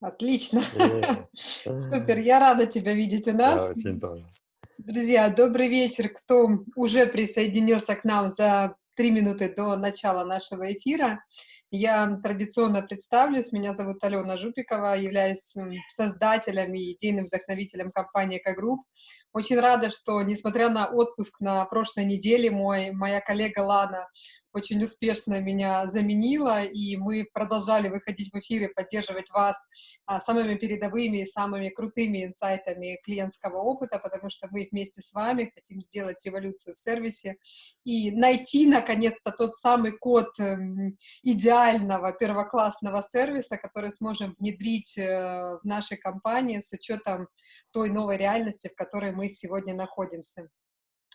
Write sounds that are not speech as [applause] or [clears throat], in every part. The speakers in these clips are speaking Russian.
Отлично. Э. [laughs] Супер, я рада тебя видеть у нас. Друзья, добрый вечер, кто уже присоединился к нам за 3 минуты до начала нашего эфира. Я традиционно представлюсь. Меня зовут Алена Жупикова, являюсь создателем и идейным вдохновителем компании «Экогрупп». Очень рада, что, несмотря на отпуск на прошлой неделе, мой, моя коллега Лана очень успешно меня заменила, и мы продолжали выходить в эфир и поддерживать вас а, самыми передовыми и самыми крутыми инсайтами клиентского опыта, потому что мы вместе с вами хотим сделать революцию в сервисе и найти, наконец-то, тот самый код эм, идеального первоклассного сервиса, который сможем внедрить э, в нашей компании с учетом той новой реальности, в которой мы сегодня находимся.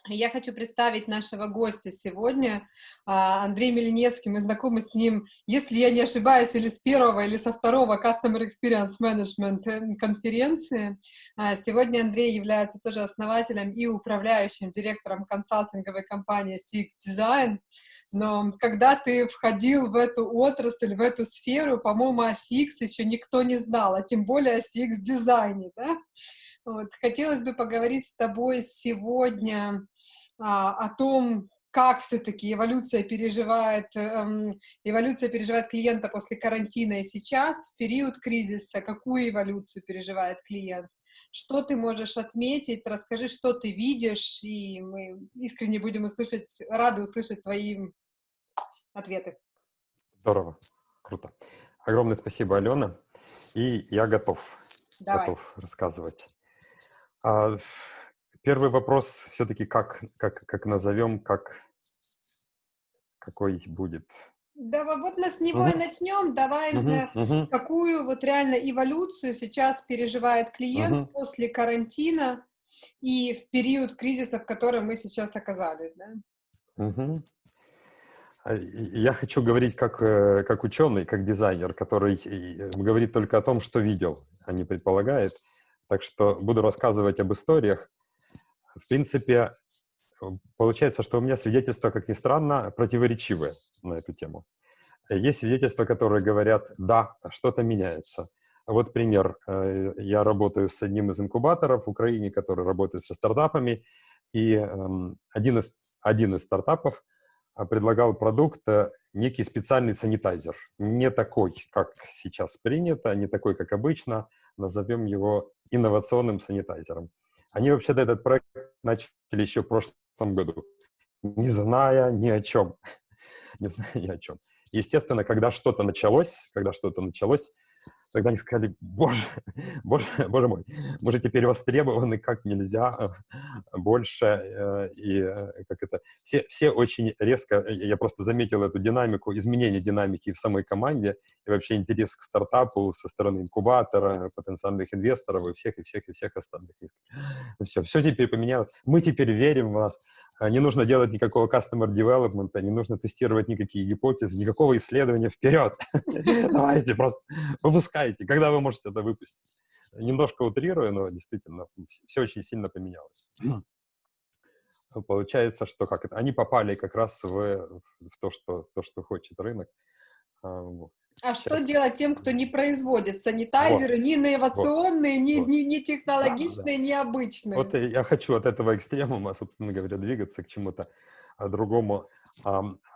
Я хочу представить нашего гостя сегодня, а, Андрей Мельневский. Мы знакомы с ним, если я не ошибаюсь, или с первого, или со второго Customer Experience Management э, конференции. А, сегодня Андрей является тоже основателем и управляющим директором консалтинговой компании CX Design. Но когда ты входил в эту отрасль, в эту сферу, по-моему, о CX еще никто не знал, а тем более о CX-дизайне, да? Вот. Хотелось бы поговорить с тобой сегодня а, о том, как все-таки эволюция переживает, эм, эволюция переживает клиента после карантина и сейчас, в период кризиса, какую эволюцию переживает клиент. Что ты можешь отметить? Расскажи, что ты видишь, и мы искренне будем услышать, рады услышать твои ответы. Здорово, круто. Огромное спасибо, Алена. И я готов, Давай. готов рассказывать. А, первый вопрос все-таки как, как, как назовем, как, какой будет? Да, вот мы с него и начнем. Давай, Мгм, э, мгм. какую вот реально эволюцию сейчас переживает клиент Мгм. после карантина и в период кризиса, в котором мы сейчас оказались, да? И Я хочу говорить как, э, как ученый, как дизайнер, который э, говорит только о том, что видел, а не предполагает. Так что буду рассказывать об историях. В принципе, э, получается, что у меня свидетельства, как ни странно, противоречивые на эту тему. Э, Есть свидетельства, которые говорят, да, что-то меняется. Вот пример. Э, Я работаю с одним из инкубаторов в Украине, который работает со стартапами, и эм, один из, один из стартапов а, предлагал продукт, э, некий специальный санитайзер. Не такой, как сейчас принято, не такой, как обычно. Назовем его инновационным санитайзером. Они вообще-то этот проект начали еще в прошлом году, не зная ни о чем. [laughs] Не зная ни о чем. Естественно, когда что-то началось, когда что-то началось, тогда они сказали, боже, [laughs] боже, боже мой, мы же теперь востребованы как нельзя больше, э, и э, как это, все, все очень резко, э, я просто заметил эту динамику, изменение динамики в самой команде, и вообще интерес к стартапу со стороны инкубатора, потенциальных инвесторов и всех, и всех, и всех остальных. Все, все теперь поменялось. Мы теперь верим в вас. А, Не нужно делать никакого customer development, не нужно тестировать никакие гипотезы, никакого исследования. Вперед! [laughs] Давайте, просто выпускайте. Когда вы можете это выпустить? Немножко утрирую, но действительно все очень сильно поменялось. [clears throat] Получается, что как это, они попали как раз в, в то, что, то, что хочет рынок. А, вот. А что Сейчас. делать тем, кто не производит санитайзеры, ни инновационные, ни, вот. ни, ни технологичные, ни обычные? Вот я хочу от этого экстремума, собственно говоря, двигаться к чему-то а, другому.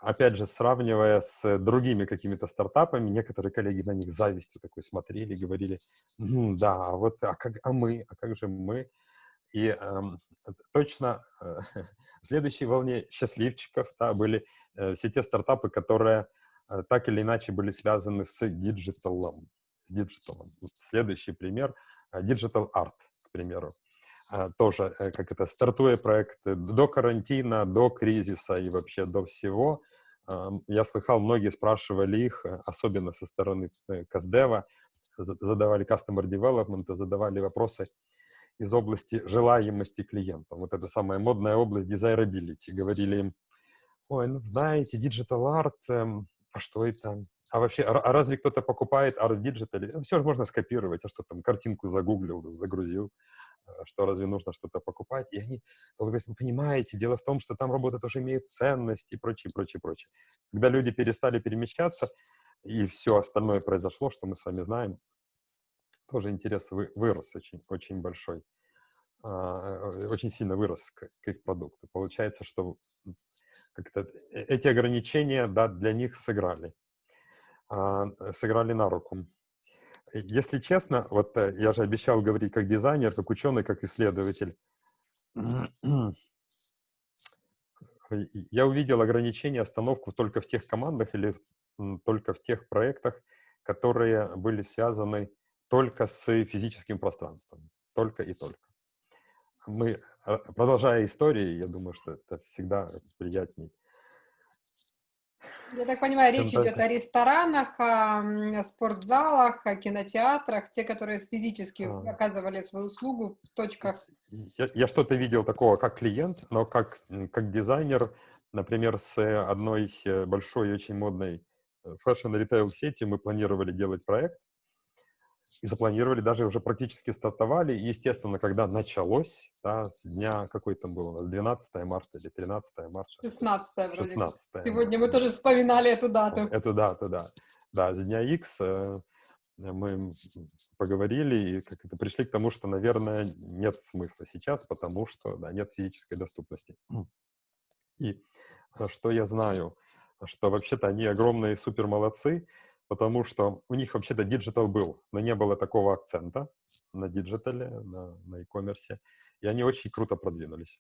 Опять же, сравнивая с другими какими-то стартапами, некоторые коллеги на них завистью такой смотрели, говорили, «М, да, а вот, а, как, а мы, а как же мы? И ам, точно э, [laughs] в следующей волне счастливчиков да, были э, все те стартапы, которые э, так или иначе были связаны с диджиталом. С диджиталом. Следующий пример э, – Digital Art, к примеру. А, Тоже, э, как это, стартуя проект э, до карантина, до кризиса и вообще до всего, ам, я слыхал, многие спрашивали их, э, особенно со стороны э, кастдева, за- задавали customer development, задавали вопросы из области желаемости клиента. Вот это самая модная область desirability. Говорили им, ой, ну знаете, digital art, эм, а что это? А вообще, а, а разве кто-то покупает арт диджитале? Все же можно скопировать, а что там, картинку загуглил, загрузил, что разве нужно что-то покупать? И они долго говорят, вы понимаете, дело в том, что там работа тоже имеет ценность и прочее, прочее, прочее. Когда люди перестали перемещаться, и все остальное произошло, что мы с вами знаем, тоже интерес вы, вырос очень, очень большой, а, э, очень сильно вырос к, к их продукту. Получается, что э, эти ограничения да, для них сыграли, а, сыграли на руку. Если честно, вот я же обещал говорить как дизайнер, как ученый, как исследователь. [clears throat] Я увидел ограничение, остановку только в тех командах или только в тех проектах, которые были связаны только с физическим пространством. Только и только. Мы, а, продолжая истории, я думаю, что это всегда приятней. Я так понимаю, речь идет о ресторанах, о спортзалах, о кинотеатрах, те, которые физически а. оказывали свою услугу в точках. Я, я что-то видел такого как клиент, но как, как дизайнер, например, с одной э, большой, очень модной фэшн-ритейл сети мы планировали делать проект, и запланировали, даже уже практически стартовали. И, естественно, когда началось, да, с дня, какой там был у нас, 12 марта или 13 марта? 16 вроде. 16 Сегодня мы тоже вспоминали эту дату. Эту дату, да. Да, с дня X э, мы поговорили и как это пришли к тому, что, наверное, нет смысла сейчас, потому что да, нет физической доступности. И э, что я знаю, что вообще-то они огромные супер молодцы, потому что у них вообще-то диджитал был, но не было такого акцента на диджитале, на, на e-commerce, и они очень круто продвинулись.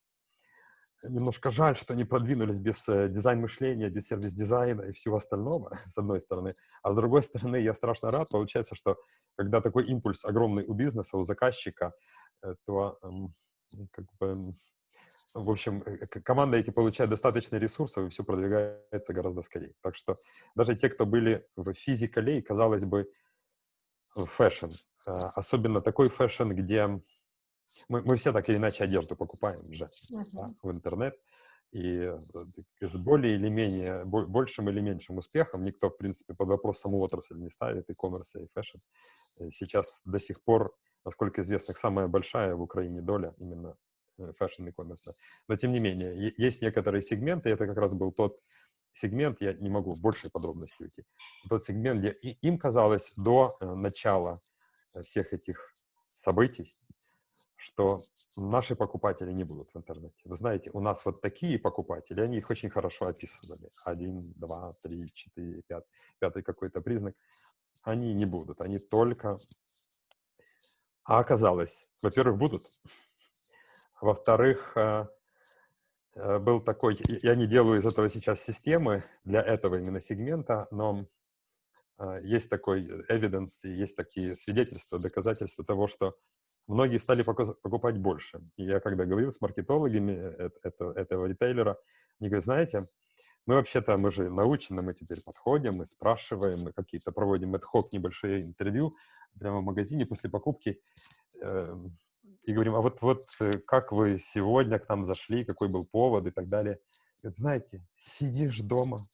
Немножко жаль, что они продвинулись без э, дизайн-мышления, без сервис-дизайна и всего остального, [laughs] с одной стороны. А с другой стороны, я страшно рад. Получается, что когда такой импульс огромный у бизнеса, у заказчика, то как бы, в общем, э, команда эти получает достаточно ресурсов, и все продвигается гораздо скорее. Так что даже те, кто были в physical е, казалось бы, в фэшн, а, особенно такой фэшн, где мы, мы все так или иначе одежду покупаем же uh-huh. да, в интернет, и э, с более или менее, большим или меньшим успехом никто, в принципе, под вопрос саму отрасль не ставит, e-commerce, и фэшн. Сейчас до сих пор, насколько известно, самая большая в Украине доля именно fashion e-commerce. Но тем не менее, есть некоторые сегменты, это как раз был тот сегмент, я не могу в большие подробности уйти, тот сегмент, где им казалось до э, начала э, всех этих событий, что наши покупатели не будут в интернете. Вы знаете, у нас вот такие покупатели, они их очень хорошо описывали. Один, два, три, четыре, пять, пятый какой-то признак. Они не будут, они только... А оказалось, во-первых, будут. Во-вторых, э, э, был такой, я не делаю из этого сейчас системы для этого именно сегмента, но э, есть такой evidence, есть такие свидетельства, доказательства того, что многие стали покупать больше. И я когда говорил с маркетологами этого, ритейлера, они говорят, знаете, мы вообще-то, мы же научены, мы теперь подходим, мы спрашиваем, мы какие-то проводим ad небольшие интервью прямо в магазине после покупки. И говорим, а вот, вот э, как вы сегодня к нам зашли, какой был повод и так далее. Говорит, знаете, сидишь дома,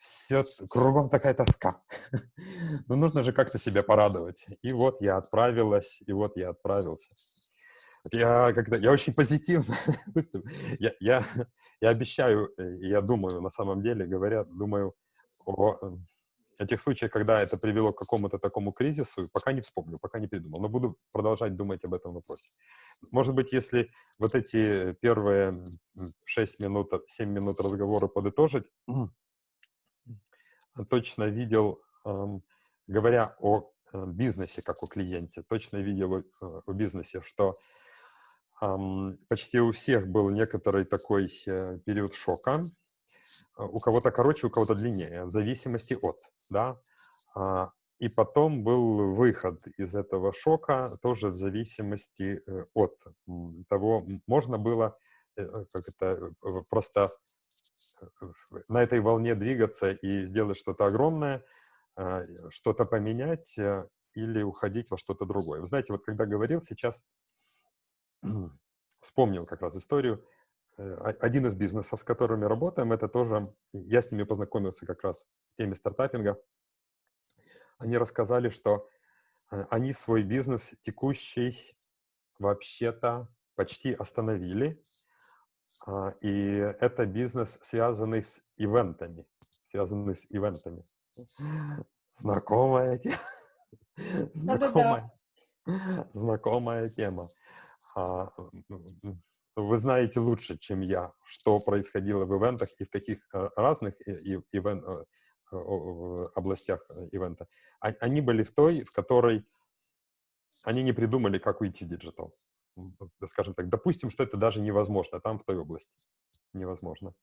все, кругом такая тоска. [laughs] Но нужно же как-то себя порадовать. И вот я отправилась, и вот я отправился. Я, когда, я очень позитивно [laughs] я, я, я обещаю, э, я думаю, на самом деле, говоря, думаю о эм, этих случаях, когда это привело к какому-то такому кризису, пока не вспомню, пока не придумал, но буду продолжать думать об этом вопросе. Может быть, если вот эти первые 6 минут, 7 минут разговора подытожить, точно видел, говоря о э, бизнесе как о клиенте, точно видел э, о бизнесе, что почти у всех был некоторый такой э, период шока, а, у кого-то короче, у кого-то длиннее, в зависимости от, да. А, и потом был выход из этого шока тоже в зависимости э, от того, можно было э, э, как это просто на этой волне двигаться и сделать что-то огромное, а, что-то поменять или уходить во что-то другое. Вы знаете, вот когда говорил сейчас, [clears throat] вспомнил как раз историю, один из бизнесов, с которыми работаем, это тоже, я с ними познакомился как раз в теме стартапинга. Они рассказали, что э, они свой бизнес текущий вообще-то почти остановили. А, и это бизнес, связанный с ивентами. Связанный с ивентами. Знакомая тема. Знакомая. Знакомая тема. Вы знаете лучше, чем я, что происходило в ивентах и в каких э, разных ивент, э, областях ивента. А, они были в той, в которой они не придумали, как уйти в диджитал. Скажем так, допустим, что это даже невозможно там, в той области. Невозможно.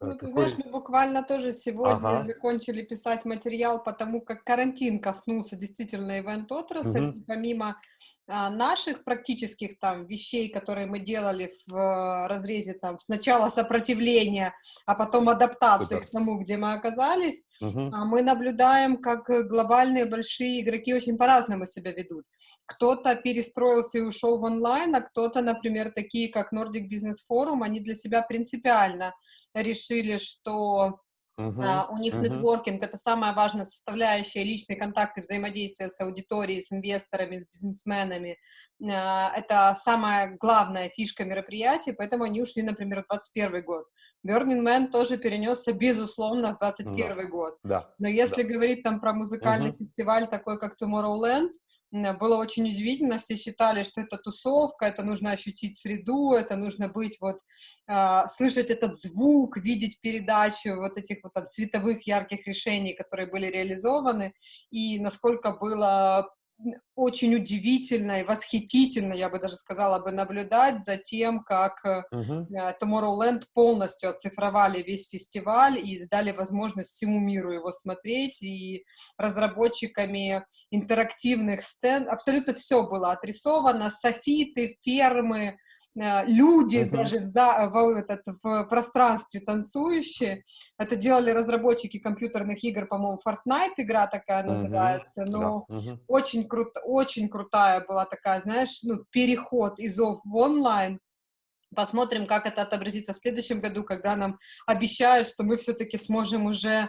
Э, ну, ты Какой... знаешь, мы буквально тоже сегодня ага. закончили писать материал, потому как карантин коснулся действительно ивент-отрасль, угу. и помимо а, наших практических там вещей, которые мы делали в а, разрезе там сначала сопротивления, а потом адаптации Супер. к тому, где мы оказались, угу. а, мы наблюдаем, как глобальные большие игроки очень по-разному себя ведут. Кто-то перестроился и ушел в онлайн, а кто-то, например, такие как Nordic Business Forum, они для себя принципиально решили решили, что Uh-huh, uh, у них uh-huh. нетворкинг — это самая важная составляющая, личные контакты, взаимодействия с аудиторией, с инвесторами, с бизнесменами. Uh, это самая главная фишка мероприятия, поэтому они ушли, например, в 2021 год. Burning Man тоже перенесся, безусловно, в 2021 да. год. Да. Но если да. говорить там про музыкальный uh-huh. фестиваль, такой как Tomorrowland, было очень удивительно, все считали, что это тусовка, это нужно ощутить среду, это нужно быть вот, э, слышать этот звук, видеть передачу вот этих вот там цветовых ярких решений, которые были реализованы, и насколько было очень удивительно и восхитительно, я бы даже сказала бы, наблюдать за тем, как uh-huh. Tomorrowland полностью оцифровали весь фестиваль и дали возможность всему миру его смотреть, и разработчиками интерактивных стенд абсолютно все было отрисовано, софиты, фермы, люди uh-huh. даже в, за, в, этот, в пространстве танцующие. Это делали разработчики компьютерных игр, по-моему, Fortnite игра такая uh-huh. называется. Но uh-huh. очень, круто, очень крутая была такая, знаешь, ну, переход из оф в онлайн. Посмотрим, как это отобразится в следующем году, когда нам обещают, что мы все-таки сможем уже э,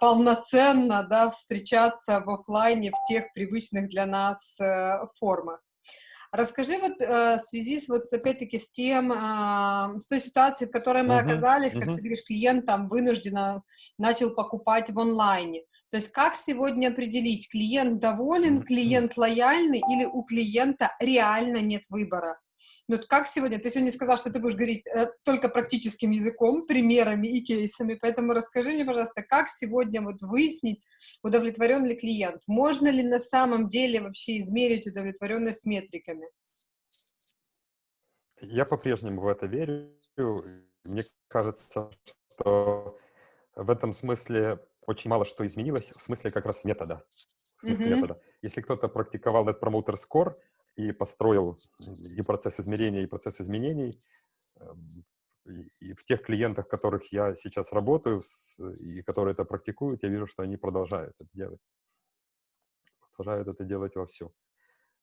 полноценно да, встречаться в офлайне в тех привычных для нас э, формах. Расскажи вот э, в связи с вот опять-таки с тем, э, с той ситуацией, в которой мы uh-huh, оказались, uh-huh. как ты говоришь, клиент там вынужденно начал покупать в онлайне. То есть как сегодня определить, клиент доволен, клиент лояльный или у клиента реально нет выбора? Ну, как сегодня? Ты сегодня сказал, что ты будешь говорить э, только практическим языком, примерами и кейсами, поэтому расскажи мне, пожалуйста, как сегодня вот выяснить, удовлетворен ли клиент? Можно ли на самом деле вообще измерить удовлетворенность метриками? Я по-прежнему в это верю. Мне кажется, что в этом смысле очень мало что изменилось, в смысле как раз метода. В смысле mm-hmm. метода. Если кто-то практиковал Net Promoter Score, и построил и процесс измерения, и процесс изменений. Эм, и в тех клиентах, которых я сейчас работаю, и которые это практикуют, я вижу, что они продолжают это делать. Продолжают это делать вовсю.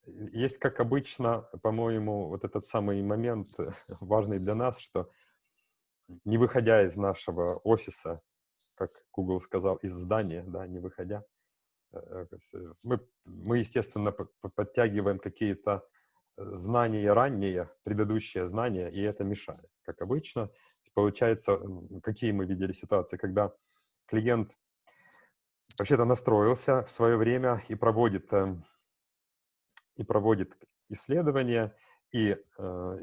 Есть, как обычно, по-моему, вот этот самый момент [laughs] важный для нас, что не выходя из нашего офиса, как Google сказал, из здания, да, не выходя, Э, э, мы, мы естественно, подтягиваем какие-то э, знания ранние, предыдущие знания, и это мешает. Как обычно, получается, какие мы видели ситуации, когда клиент вообще-то настроился в свое время и проводит, и проводит исследования, и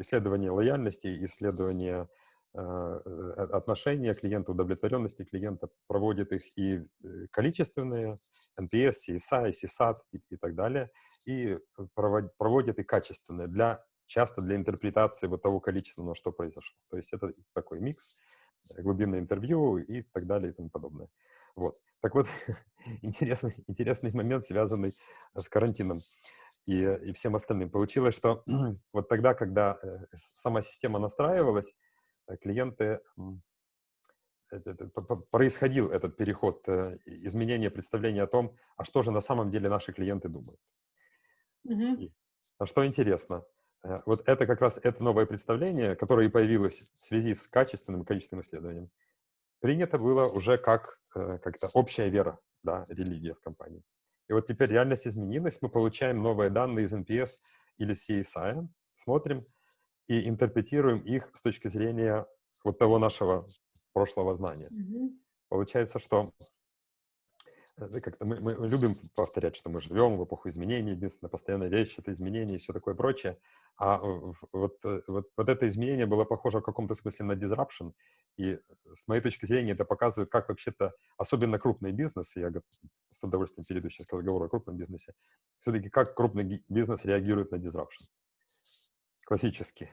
исследования лояльности, исследования э, отношения клиента, удовлетворенности клиента, проводит их и э, количественные, NPS, CSI, CSAT и, и так далее, и проводит, проводит и качественные, для, часто для интерпретации вот того количественного, что произошло. То есть это такой микс, э, глубинное интервью и так далее и тому подобное. Вот. Так вот, [laughs] интересный, интересный момент, связанный с карантином и, и всем остальным. Получилось, что [clears throat] вот тогда, когда сама система настраивалась, Э, клиенты, происходил этот переход, э, изменение представления о том, а что же на самом деле наши клиенты думают. Mm-hmm. А что интересно, э, вот это как раз это новое представление, которое и появилось в связи с качественным и количественным исследованием, принято было уже как как-то общая вера, да, религия в компании. И вот теперь реальность изменилась, мы получаем новые данные из NPS или CSI, смотрим, и интерпретируем их с точки зрения вот того нашего прошлого знания. Mm-hmm. Получается, что как-то мы, мы любим повторять, что мы живем в эпоху изменений, единственная постоянная вещь — это изменения и все такое прочее. А вот, э, вот, вот это изменение было похоже в каком-то смысле на disruption. И с моей точки зрения это показывает, как вообще-то, особенно крупный бизнес, я с удовольствием перейду сейчас к разговору о крупном бизнесе, все-таки как крупный бизнес реагирует на disruption. Классически.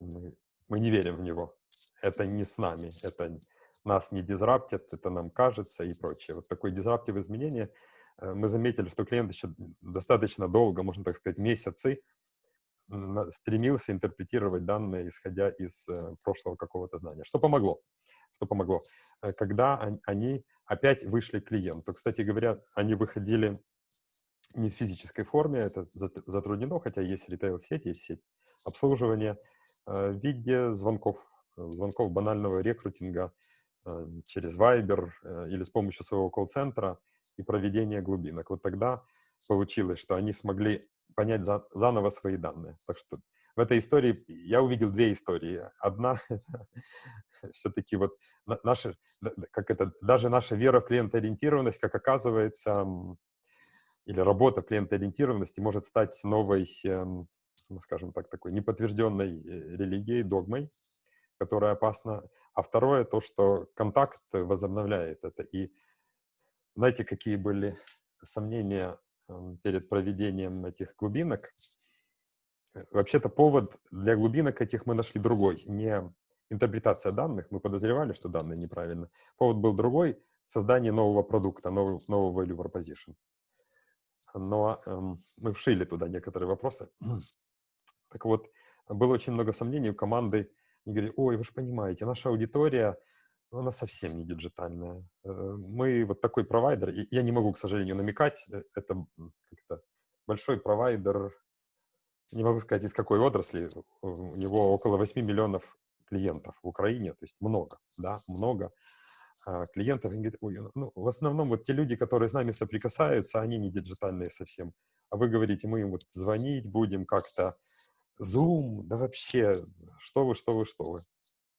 Мы, мы не верим в него. Это не с нами, это нас не дизраптят, это нам кажется и прочее. Вот такое дизраптив изменение. Э, мы заметили, что клиент еще достаточно долго, можно так сказать, месяцы стремился интерпретировать данные, исходя из э, прошлого какого-то знания. Что помогло? Что помогло? Э, когда они опять вышли к клиенту. Кстати говоря, они выходили не в физической форме, это затруднено, хотя есть ритейл-сеть, есть сеть обслуживания, в виде звонков, звонков банального рекрутинга, Э, через Viber э, или с помощью своего колл-центра и проведения глубинок. Вот тогда получилось, что они смогли понять за, заново свои данные. Так что в этой истории я увидел две истории. Одна [laughs] все-таки вот наша, как это, даже наша вера в клиентоориентированность, как оказывается, или работа клиентоориентированности может стать новой, эм, скажем так, такой неподтвержденной э, религией, догмой, которая опасна. А второе, то, что контакт возобновляет это. И знаете, какие были сомнения эм, перед проведением этих глубинок? Э, вообще-то повод для глубинок этих мы нашли другой. Не интерпретация данных, мы подозревали, что данные неправильно. Повод был другой — создание нового продукта, нового, нового value proposition. Но эм, мы вшили туда некоторые вопросы. Так вот, было очень много сомнений у команды и говорили, ой, вы же понимаете, наша аудитория, ну, она совсем не диджитальная. Э, мы вот такой провайдер, я не могу, к сожалению, намекать, э, это как-то большой провайдер, не могу сказать, из какой отрасли, у него около 8 миллионов клиентов в Украине, то есть много, да, много а, клиентов. И говорит, ой, ну, в основном вот те люди, которые с нами соприкасаются, они не диджитальные совсем. А вы говорите, мы им вот звонить будем как-то, Zoom, да вообще, что вы, что вы, что вы.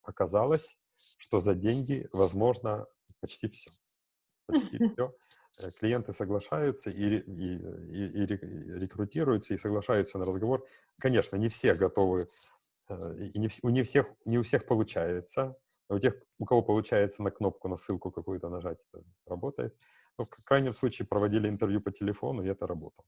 Оказалось, что за деньги возможно почти все. Почти [laughs] все. Э, клиенты соглашаются и, и, и, и рекрутируются, и соглашаются на разговор. Конечно, не все готовы, э, и не, у не, всех, не у всех получается. А у тех, у кого получается на кнопку, на ссылку какую-то нажать, это работает. Но в крайнем случае проводили интервью по телефону, и это работало.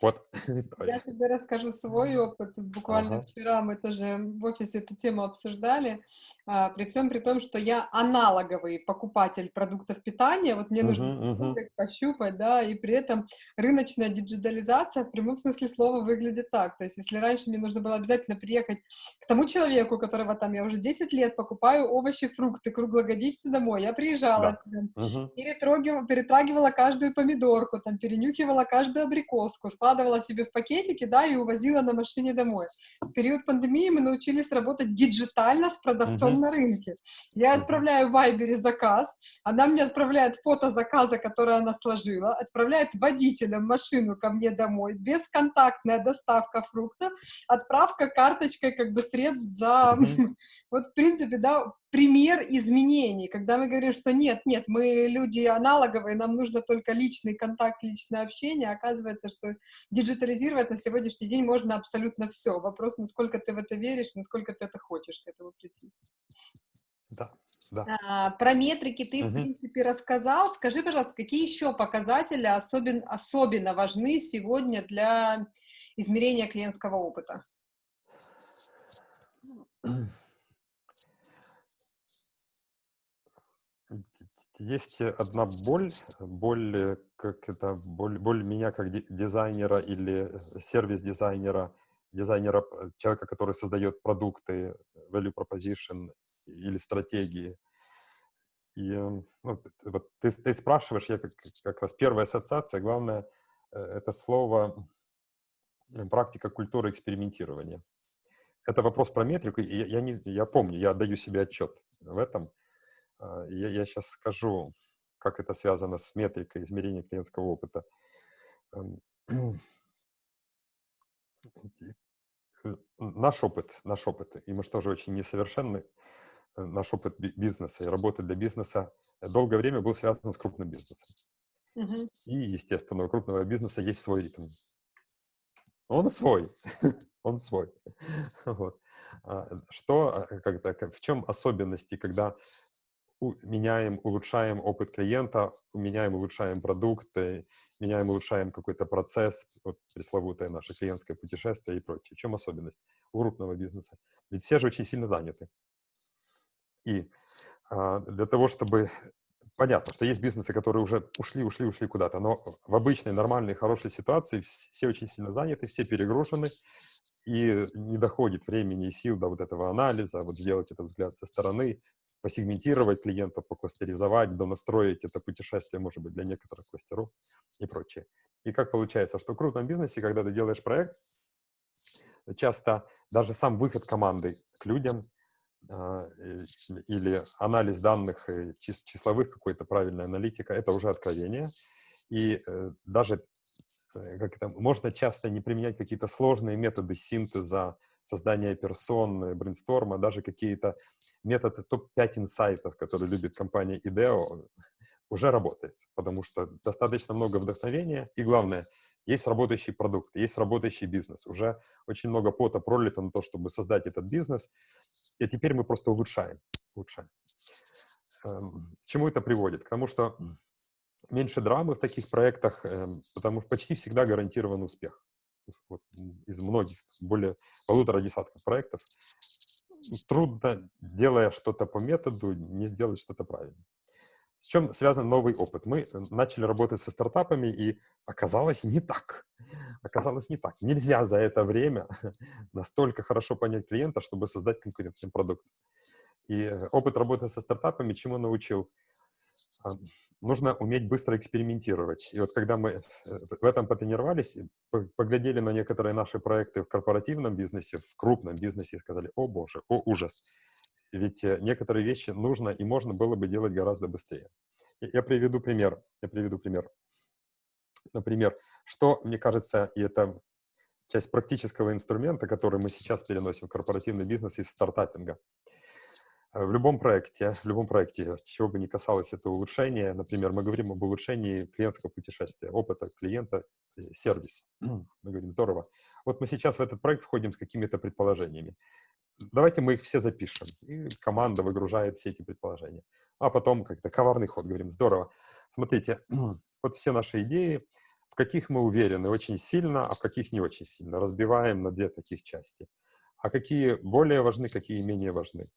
Вот [laughs] Я тебе расскажу свой опыт. Буквально ага. вчера мы тоже в офисе эту тему обсуждали. А, при всем при том, что я аналоговый покупатель продуктов питания, вот мне uh-huh, нужно uh-huh. пощупать, да, и при этом рыночная диджитализация в прямом смысле слова выглядит так. То есть, если раньше мне нужно было обязательно приехать к тому человеку, которого там я уже 10 лет покупаю овощи, фрукты круглогодично домой, я приезжала, да. там, uh-huh. перетрагивала, перетрагивала каждую помидорку, там, перенюхивала каждую абрикоску, складывала себе в пакетики, да, и увозила на машине домой. В период пандемии мы научились работать диджитально с продавцом uh-huh. на рынке. Я отправляю в Вайбере заказ, она мне отправляет фото заказа, которое она сложила, отправляет водителям машину ко мне домой, бесконтактная доставка фруктов, отправка карточкой как бы средств за... Uh-huh. [laughs] вот, в принципе, да, пример изменений, когда мы говорим, что нет, нет, мы люди аналоговые, нам нужно только личный контакт, личное общение, оказывается, что диджитализировать на сегодняшний день можно абсолютно все. Вопрос, насколько ты в это веришь, насколько ты это хочешь к этому прийти. Да, да. А, про метрики ты, угу. в принципе, рассказал. Скажи, пожалуйста, какие еще показатели особен, особенно важны сегодня для измерения клиентского опыта? [clears throat] Есть одна боль, боль, э, как это, боль, боль меня как дизайнера или сервис-дизайнера, дизайнера, э, человека, который создает продукты, value proposition или стратегии. И ну, вот ты, ты спрашиваешь, я как, как раз первая ассоциация, главное, э, это слово практика культуры экспериментирования. Это вопрос про метрику, и я, я, не, я помню, я отдаю себе отчет в этом, я, я сейчас скажу, как это связано с метрикой измерения клиентского опыта. Эм, [clears throat] э, наш опыт, наш опыт, и мы же тоже очень несовершенны, э, наш опыт бизнеса и работы для бизнеса долгое время был связан с крупным бизнесом. Мгм. И, естественно, у крупного бизнеса есть свой ритм. Он свой, [laughs] он свой. [laughs] Вот. А, Что, а, когда, в чем особенности, когда меняем, улучшаем опыт клиента, меняем, улучшаем продукты, меняем, улучшаем какой-то процесс, вот пресловутое наше клиентское путешествие и прочее. В чем особенность у крупного бизнеса? Ведь все же очень сильно заняты. И а, для того, чтобы... Понятно, что есть бизнесы, которые уже ушли, ушли, ушли куда-то, но в обычной, нормальной, хорошей ситуации вс- все очень сильно заняты, все перегружены, и не доходит времени и сил до вот этого анализа, вот сделать этот взгляд со стороны, посегментировать клиента, покластеризовать, донастроить это путешествие, может быть, для некоторых кластеров и прочее. И как получается, что в крупном бизнесе, когда ты делаешь проект, часто даже сам выход команды к людям а, э, или анализ данных э, чис- числовых, какой-то правильная аналитика, это уже откровение. И э, даже как это, можно часто не применять какие-то сложные методы синтеза, создания персон, брейнсторма, даже какие-то методы топ-5 инсайтов, которые любит компания IDEO, уже работает, потому что достаточно много вдохновения, и главное, есть работающий продукт, есть работающий бизнес, уже очень много пота пролито на то, чтобы создать этот бизнес, и теперь мы просто улучшаем, улучшаем. Эм, К чему это приводит? К тому, что меньше драмы в таких проектах, эм, потому что почти всегда гарантирован успех. Вот, из многих, более полутора десятков проектов, трудно, делая что-то по методу, не сделать что-то правильно. С чем связан новый опыт? Мы э, начали работать со стартапами, и оказалось не так. Оказалось не так. Нельзя за это время [laughs] настолько хорошо понять клиента, чтобы создать конкурентный продукт. И э, опыт работы со стартапами чему научил? Нужно уметь быстро экспериментировать. И вот когда мы э, в этом потренировались, поглядели на некоторые наши проекты в корпоративном бизнесе, в крупном бизнесе, и сказали, о боже, о ужас. Ведь э, некоторые вещи нужно и можно было бы делать гораздо быстрее. Я приведу пример. Я приведу пример. Например, что, мне кажется, и это часть практического инструмента, который мы сейчас переносим в корпоративный бизнес из стартапинга. Э, В любом проекте, в любом проекте, чего бы ни касалось это улучшение, например, мы говорим об улучшении клиентского путешествия, опыта клиента, э, сервис. [clears throat] Мы говорим, здорово. Вот мы сейчас в этот проект входим с какими-то предположениями. Давайте мы их все запишем. И команда выгружает все эти предположения. А потом как-то коварный ход, говорим, здорово. Смотрите, [clears throat] вот все наши идеи, в каких мы уверены очень сильно, а в каких не очень сильно. Разбиваем на две таких части. А какие более важны, какие менее важны.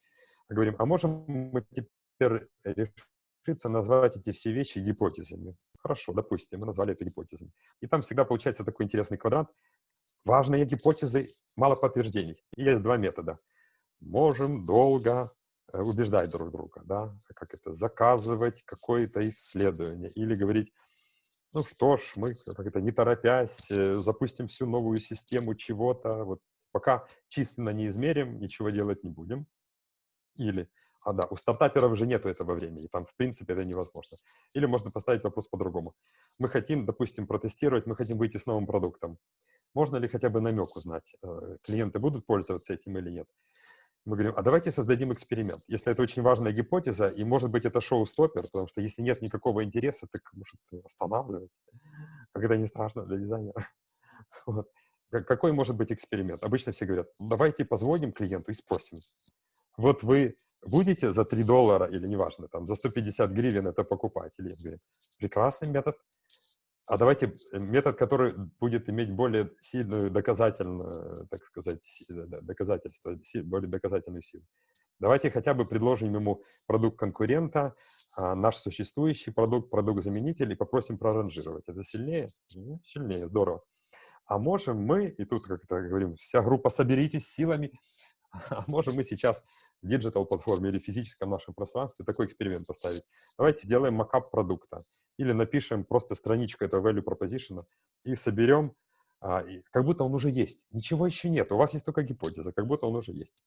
Говорим, а можем мы теперь решиться назвать эти все вещи гипотезами? Хорошо, допустим, мы назвали это гипотезами. И там всегда получается такой интересный квадрат. Важные гипотезы, мало подтверждений. И есть два метода. Можем долго э, убеждать друг друга, да, как это, заказывать какое-то исследование или говорить, ну что ж, мы как это, не торопясь, э, запустим всю новую систему чего-то, вот пока численно не измерим, ничего делать не будем. Или, а да, у стартаперов же нету этого времени, там в принципе это невозможно. Или можно поставить вопрос по-другому. Мы хотим, допустим, протестировать, мы хотим выйти с новым продуктом. Можно ли хотя бы намек узнать, э, клиенты будут пользоваться этим или нет? Мы говорим, а давайте создадим эксперимент. Если это очень важная гипотеза, и может быть это шоу-стоппер, потому что если нет никакого интереса, так может останавливать. Это не страшно для дизайнера. [laughs] Вот. Как- Какой может быть эксперимент? Обычно все говорят, «Ну, давайте позвоним клиенту и спросим. Вот вы будете за 3 доллара, или неважно, там, за 150 гривен это покупать? Или я говорю, прекрасный метод. А давайте э, метод, который будет иметь более сильную доказательную, так сказать, да, доказательство, более доказательную силу. Давайте хотя бы предложим ему продукт конкурента, а, наш существующий продукт, продукт-заменитель, и попросим проранжировать. Это сильнее? Ну, сильнее, здорово. А можем мы, и тут, как это говорим, вся группа соберитесь силами, а [laughs] можем мы сейчас в digital-платформе или физическом нашем пространстве такой эксперимент поставить. Давайте сделаем mockup продукта или напишем просто страничку этого value proposition и соберем, а, и как будто он уже есть. Ничего еще нет, у вас есть только гипотеза, как будто он уже есть.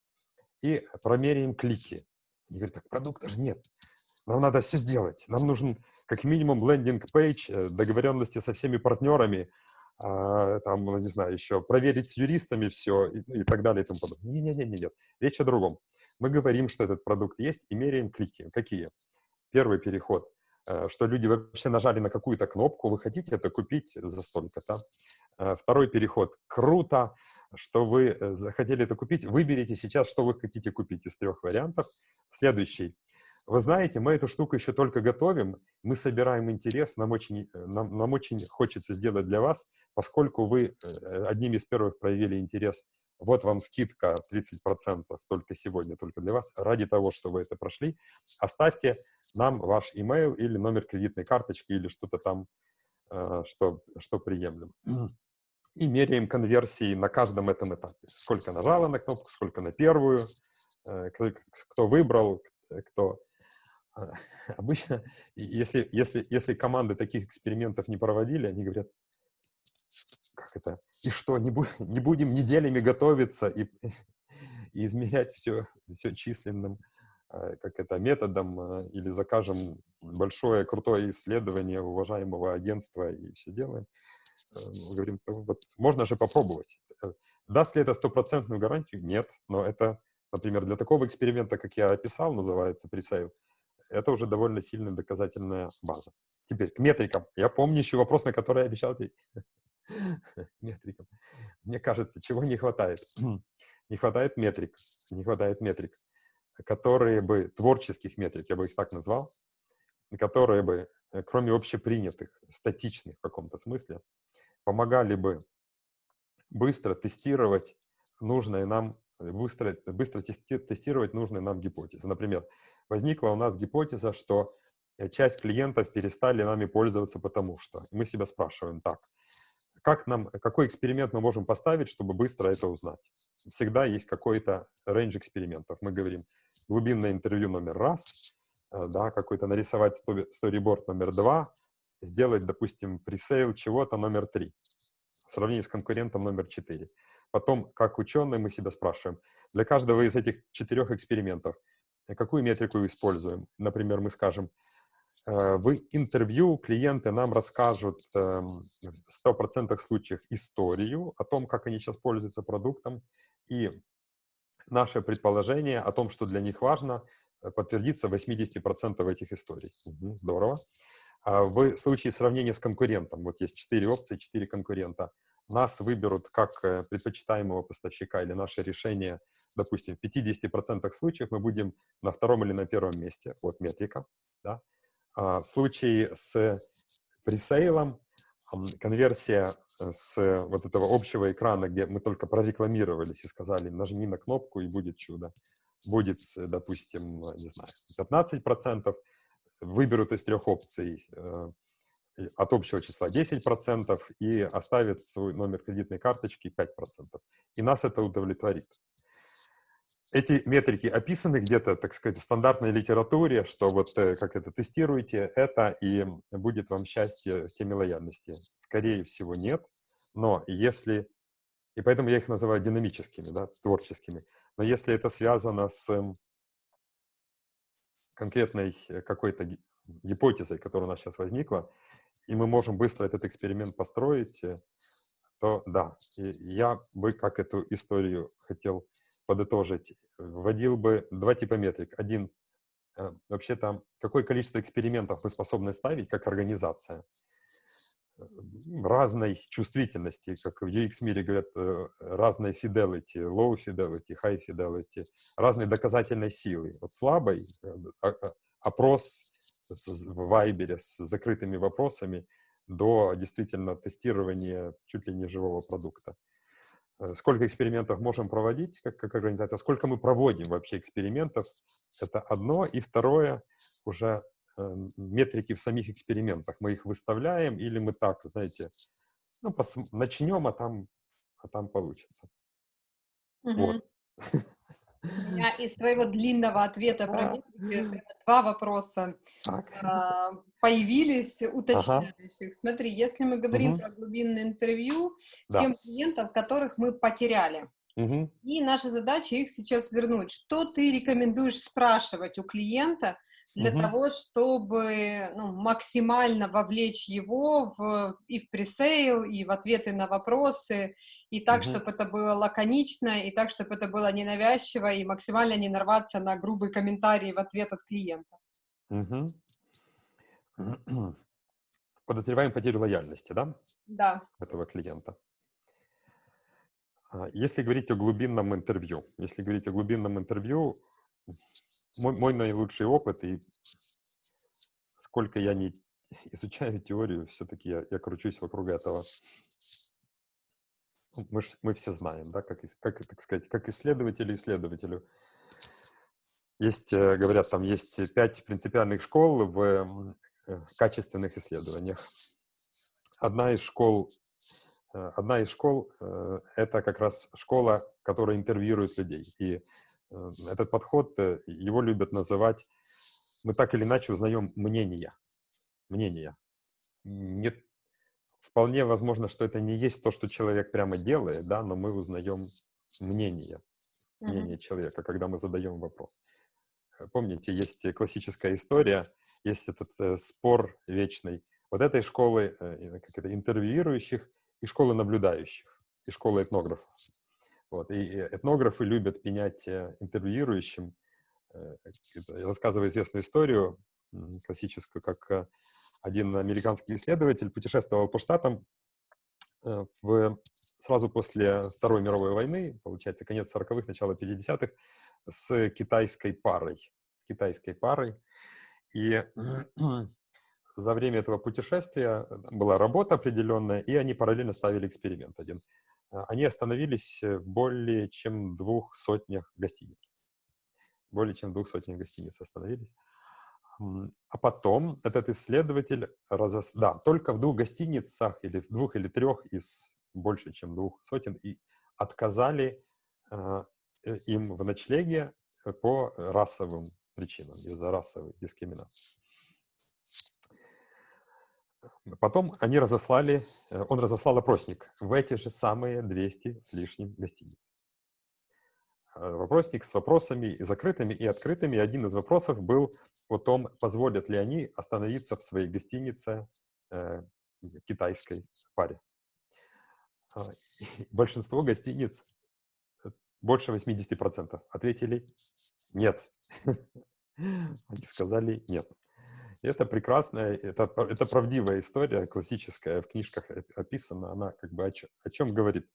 И промеряем клики. Они говорят, так продукта же нет. Нам надо все сделать. Нам нужен как минимум лендинг-пейдж, э, договоренности со всеми партнерами, там, ну, не знаю, еще проверить с юристами все и, и так далее и тому подобное. Не-не-не, нет. Речь о другом. Мы говорим, что этот продукт есть, и меряем клики. Какие? Первый переход, э, что люди вообще нажали на какую-то кнопку, вы хотите это купить за столько-то. Э, второй переход, круто, что вы э, захотели это купить, выберите сейчас, что вы хотите купить из трех вариантов. Следующий, вы знаете, мы эту штуку еще только готовим, мы собираем интерес, нам очень, нам, нам очень хочется сделать для вас, поскольку вы э, одним из первых проявили интерес, вот вам скидка 30% только сегодня, только для вас, ради того, что вы это прошли, оставьте нам ваш email или номер кредитной карточки или что-то там, э, что, что приемлем. И меряем конверсии на каждом этом этапе. Сколько нажало на кнопку, сколько на первую, кто, кто выбрал, кто [laughs] обычно, если, если, если команды таких экспериментов не проводили, они говорят, как это, и что, не, бу [laughs] не будем неделями готовиться и, [laughs] и измерять все, все численным а, как это, методом, а, или закажем большое крутое исследование уважаемого агентства и все делаем. Э, мы говорим, вот, можно же попробовать. Э, даст ли это стопроцентную гарантию? Нет, но это, например, для такого эксперимента, как я описал, называется пресейл, это уже довольно сильная доказательная база. Теперь к метрикам. Я помню еще вопрос, на который я обещал ответить. [laughs] метрикам. Мне кажется, чего не хватает? [clears throat] не хватает метрик. Не хватает метрик, которые бы, творческих метрик, я бы их так назвал, которые бы, э, кроме общепринятых, статичных в каком-то смысле, помогали бы быстро тестировать нужные нам, э, быстро, быстро тестировать нужные нам гипотезы. Например, возникла у нас гипотеза, что э, часть клиентов перестали нами пользоваться потому что. И мы себя спрашиваем так, как нам, какой эксперимент мы можем поставить, чтобы быстро это узнать? Всегда есть какой-то рейндж экспериментов. Мы говорим, глубинное интервью номер раз, э, да, какой-то нарисовать сториборд номер два, сделать, допустим, пресейл чего-то номер три, в сравнении с конкурентом номер четыре. Потом, как ученые, мы себя спрашиваем, для каждого из этих четырех экспериментов – какую метрику используем. Например, мы скажем, э, в интервью клиенты нам расскажут эм, в 100% случаев историю о том, как они сейчас пользуются продуктом, и наше предположение о том, что для них важно, э, подтвердится в 80% этих историй. Угу, здорово. А в случае сравнения с конкурентом, вот есть 4 опции, 4 конкурента, нас выберут как э, предпочитаемого поставщика или наше решение, допустим, в 50% случаев мы будем на втором или на первом месте, вот метрика, да. А в случае с пресейлом конверсия э, с вот этого общего экрана, где мы только прорекламировались и сказали, нажми на кнопку и будет чудо, будет, э, допустим, не знаю, 15%, выберут из трех опций от общего числа 10% и оставит свой номер кредитной карточки 5%. И нас это удовлетворит. Эти метрики описаны где-то, так сказать, в стандартной литературе, что вот э, как это тестируете, это и будет вам счастье теме лояльности. Скорее всего, нет. Но если, и поэтому я их называю динамическими, да, творческими, но если это связано с конкретной э, какой-то гипотезой, которая у нас сейчас возникла, и мы можем быстро этот эксперимент построить, э, то да, и я бы как эту историю хотел подытожить. Вводил бы два типа метрик. Один, э, вообще-то, какое количество экспериментов вы способны ставить как организация разной чувствительности, как в UX-мире говорят, э, разной fidelity, low fidelity, high fidelity, разной доказательной силы. От слабой а, а, опрос в Вайбере с закрытыми вопросами до действительно тестирования чуть ли не живого продукта. Э, сколько экспериментов можем проводить как, как организация, сколько мы проводим вообще экспериментов, это одно. И второе, уже э, метрики в самих экспериментах. Мы их выставляем или мы так, знаете, ну, начнем, а там, а там получится. Угу. Вот. У меня из твоего длинного ответа про два вопроса а, появились уточняющих. Смотри, если мы говорим про глубинное интервью, тем клиентов, которых мы потеряли, и наша задача их сейчас вернуть. Что ты рекомендуешь спрашивать у клиента, для Мгм. того, чтобы ну, максимально вовлечь его в, и в пресейл, и в ответы на вопросы, и так, Мгм. чтобы это было лаконично, и так, чтобы это было ненавязчиво, и максимально не нарваться на грубый комментарий в ответ от клиента. Мгм. [clears throat] Подозреваем потерю лояльности, да, Да. этого клиента. А, Если говорить о глубинном интервью, если говорить о глубинном интервью, мой, мой наилучший опыт и сколько я не [laughs] изучаю теорию, все-таки я, я кручусь вокруг этого. Ну, Мы, ж- мы все знаем, да, как, как, так сказать, как исследователи исследователю. Есть, э, говорят, там есть пять принципиальных школ в э, качественных исследованиях. Одна из школ, э, одна из школ это как раз школа, которая интервьюирует людей. И этот подход, э, его любят называть, мы так или иначе узнаем мнения. Мнения. Не, вполне возможно, что это не есть то, что человек прямо делает, да, но мы узнаем мнение, мнение человека, когда мы задаем вопрос. Э, Помните, есть классическая история, есть этот э, спор вечный. Вот этой школы, э, как это, интервьюирующих и школы наблюдающих, и школы этнографов. Вот, и э, этнографы любят пенять э, интервьюирующим. Э, это, Я рассказываю известную историю классическую, как один американский исследователь путешествовал по штатам в, сразу после Второй мировой войны, получается, конец 40-х, начало 50-х, с китайской парой. С китайской парой. И [clears throat] за время этого путешествия была работа определенная, и они параллельно ставили эксперимент один. А, Они остановились в более чем двух сотнях гостиниц. Более чем двух сотнях гостиниц остановились. А потом этот исследователь разос... Да, только в двух гостиницах, или в двух или трех из больше, чем двух сотен, и отказали а, э, им в ночлеге э, по расовым причинам, из-за расовой дискриминации. Потом они разослали, э, он разослал опросник в эти же самые 200 с лишним гостиниц. Э, Вопросник с вопросами и закрытыми, и открытыми. Один из вопросов был о том, позволят ли они остановиться в своей гостинице э, китайской паре. И [laughs] Большинство гостиниц, э, больше 80%, ответили нет. [laughs] Они сказали нет. Это прекрасная, это, это правдивая история, классическая, в книжках оп- описана, она как бы о, чё- о чем говорит.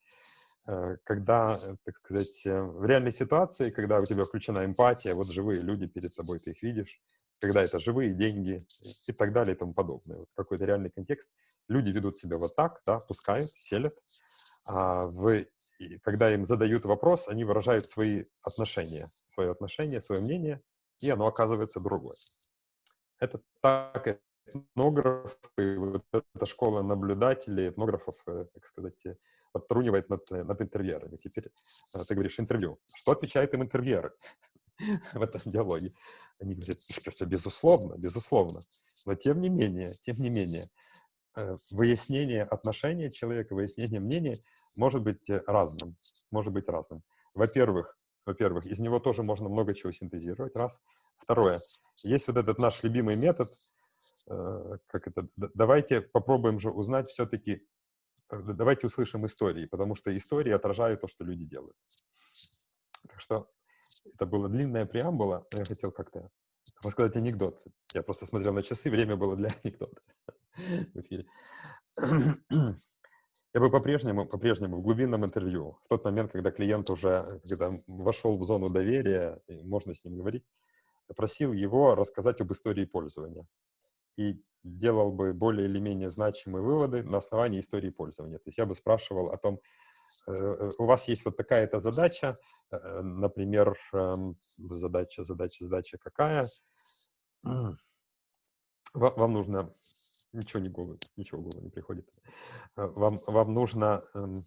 Э, Когда, э, так сказать, э, в реальной ситуации, когда у тебя включена эмпатия, вот живые люди перед тобой, ты их видишь, когда это живые деньги и так далее и тому подобное. Вот какой-то реальный контекст. Люди ведут себя вот так, да, пускают, селят. А в, когда им задают вопрос, они выражают свои отношения, свое отношение, свое мнение, и оно оказывается другое. Это так этнографы, вот эта школа наблюдателей, этнографов, э, так сказать, э, подтрунивает над, э, над интервьюерами. Теперь ты говоришь интервью. Что отвечают им интервьюеры [laughs] в этом диалоге? Они говорят, что, безусловно, безусловно. Но тем не менее, тем не менее, выяснение отношения человека, выяснение мнения может быть разным. Может быть разным. Во-первых, во-первых, из него тоже можно много чего синтезировать, раз. Второе, есть вот этот наш любимый метод, э, как это, давайте попробуем же узнать все-таки, давайте услышим истории, потому что истории отражают то, что люди делают. Так что это была длинная преамбула, я хотел как-то рассказать анекдот. Я просто смотрел на часы, время было для [laughs] анекдота. Я бы по-прежнему, по-прежнему в глубинном интервью, в тот момент, когда клиент уже когда вошел в зону доверия, и можно с ним говорить, просил его рассказать об истории пользования. И делал бы более или менее значимые выводы на основании истории пользования. То есть я бы спрашивал о том, э, э, у вас есть вот такая-то задача, э, например, эм, задача, задача, задача какая? Вам нужно ничего не голову, ничего в голову не приходит. Э, Вам, вам нужно, эм,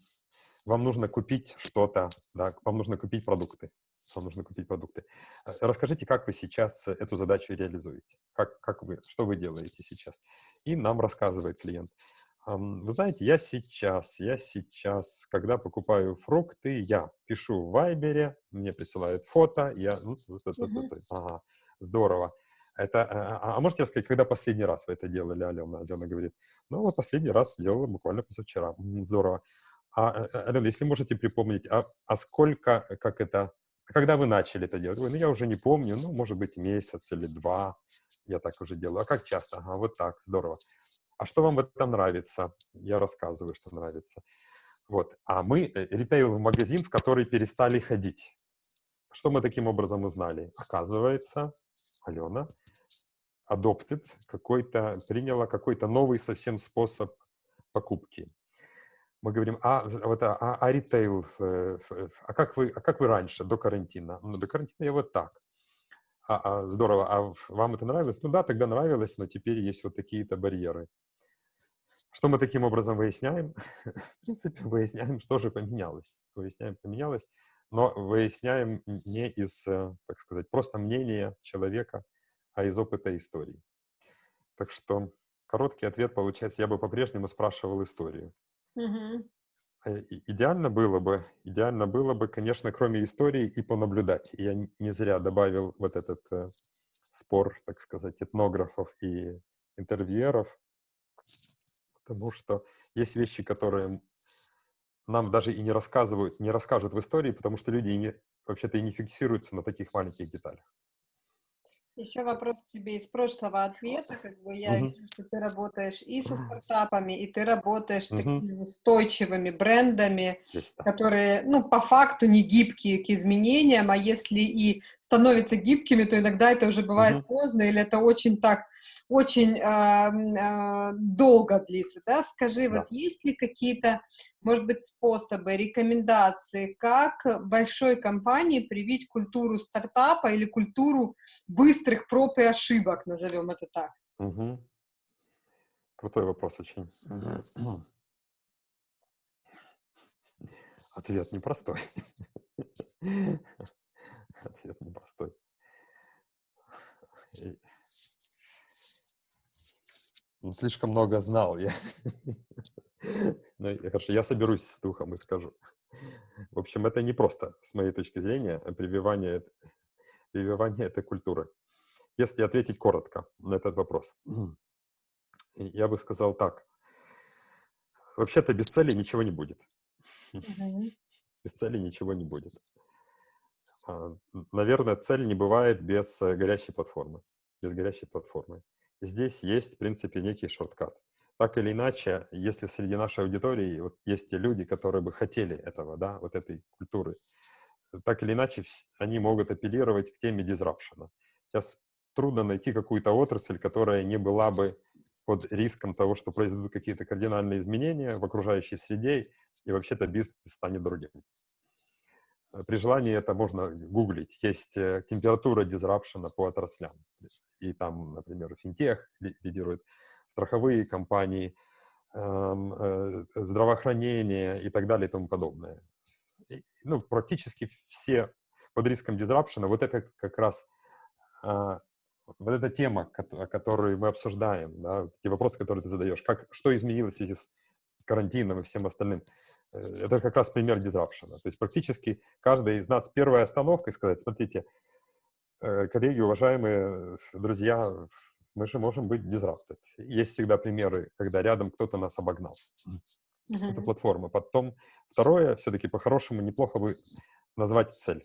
вам нужно купить что-то, да, вам нужно купить продукты. Вам нужно купить продукты. Э, Расскажите, как вы сейчас эту задачу реализуете? Как, как вы, что вы делаете сейчас? И нам рассказывает клиент. «Ам, Вы знаете, я сейчас, я сейчас, когда покупаю фрукты, я пишу в Вайбере, мне присылают фото, я, ну, Мгм. это, ага, здорово. Это, а, а, а можете рассказать, когда последний раз вы это делали, Алена? Алена говорит, ну, вот последний раз делала буквально позавчера. Здорово. А, Алена, если можете припомнить, а, а сколько, как это, когда вы начали это делать? Ой, ну, я уже не помню, ну, может быть, месяц или два я так уже делаю. А как часто? Ага, вот так, здорово. А что вам в этом нравится? Я рассказываю, что нравится. Вот. А мы э, ритейл магазин, в который перестали ходить. Что мы таким образом узнали? Оказывается, Алена adopted какой-то, приняла какой-то новый совсем способ покупки. Мы говорим, а, вот, а, а, а ритейл, а как, вы, а как вы раньше, до карантина? Ну, до карантина я вот так. А, а, здорово, а вам это нравилось? Ну да, тогда нравилось, но теперь есть вот такие-то барьеры. Что мы таким образом выясняем? [laughs] В принципе, выясняем, что же поменялось. Выясняем, поменялось, но выясняем не из, э, так сказать, просто мнения человека, а из опыта истории. Так что короткий ответ получается, я бы по-прежнему спрашивал историю. Э, идеально было бы, идеально было бы, конечно, кроме истории и понаблюдать. Я не зря добавил вот этот э, спор, так сказать, этнографов и интервьюеров, потому что есть вещи, которые нам даже и не рассказывают, не расскажут в истории, потому что люди вообще-то и не фиксируются на таких маленьких деталях. Еще вопрос к тебе из прошлого ответа. Как бы я Мгм. вижу, что ты работаешь и со стартапами, и ты работаешь с такими устойчивыми брендами, которые, ну, по факту не гибкие к изменениям, а если и становятся гибкими, то иногда это уже бывает Мгм. поздно, или это очень так, очень м, а, долго длится, да? Скажи, Да. вот есть ли какие-то, может быть, способы, рекомендации, как большой компании привить культуру стартапа или культуру быстрых проб и ошибок, назовем это так? Мгм. Крутой вопрос очень. Мгм. Ответ непростой. Ответ непростой. Ну, слишком много знал я. Ну, хорошо, я соберусь с духом и скажу. В общем, это не просто, с моей точки зрения, прививание, прививание этой культуры. Если ответить коротко на этот вопрос, я бы сказал так. Вообще-то без цели ничего не будет. [laughs] Без цели ничего не будет. А, Наверное, цель не бывает без э, горящей платформы. Без горящей платформы. Здесь есть, в принципе, некий шорткат. Так или иначе, если среди нашей аудитории вот есть те люди, которые бы хотели этого, да, вот этой культуры, э, так или иначе они могут апеллировать к теме дизрапшена. Сейчас трудно найти какую-то отрасль, которая не была бы под риском того, что произойдут какие-то кардинальные изменения в окружающей среде, и вообще-то бизнес станет другим. Э, При желании это можно гуглить. Есть э, температура дизрапшена по отраслям. И там, например, финтех ли- лидирует, страховые компании, эм, э, здравоохранение и так далее и тому подобное. Ну, практически все под риском дизрапшена. Вот это как раз а, вот эта тема, кото- которую мы обсуждаем, да, те вопросы, которые ты задаешь, как, что изменилось в связи с карантином и всем остальным, э, это как раз пример дизрапшена. То есть практически каждый из нас первая остановка и сказать, смотрите, э, коллеги, уважаемые друзья, мы же можем быть дизраптед. Есть всегда примеры, когда рядом кто-то нас обогнал. Это Мгм. платформа. Потом второе, все-таки по-хорошему неплохо бы назвать цель.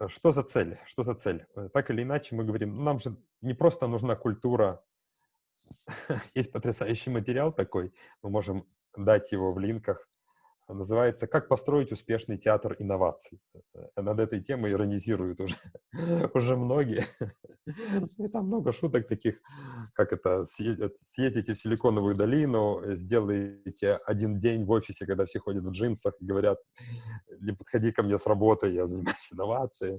Э, Что за цель? Что за цель? Э, Так или иначе мы говорим, нам же не просто нужна культура. [laughs] Есть потрясающий материал такой, мы можем дать его в линках. А, Называется «Как построить успешный театр инноваций». Э, Над этой темой иронизируют уже, [laughs] уже многие. И там много шуток таких, как это, съездите съездите в Силиконовую долину, э, сделайте один день в офисе, когда все ходят в джинсах и говорят, не подходи ко мне с работы, я занимаюсь [laughs] инновацией.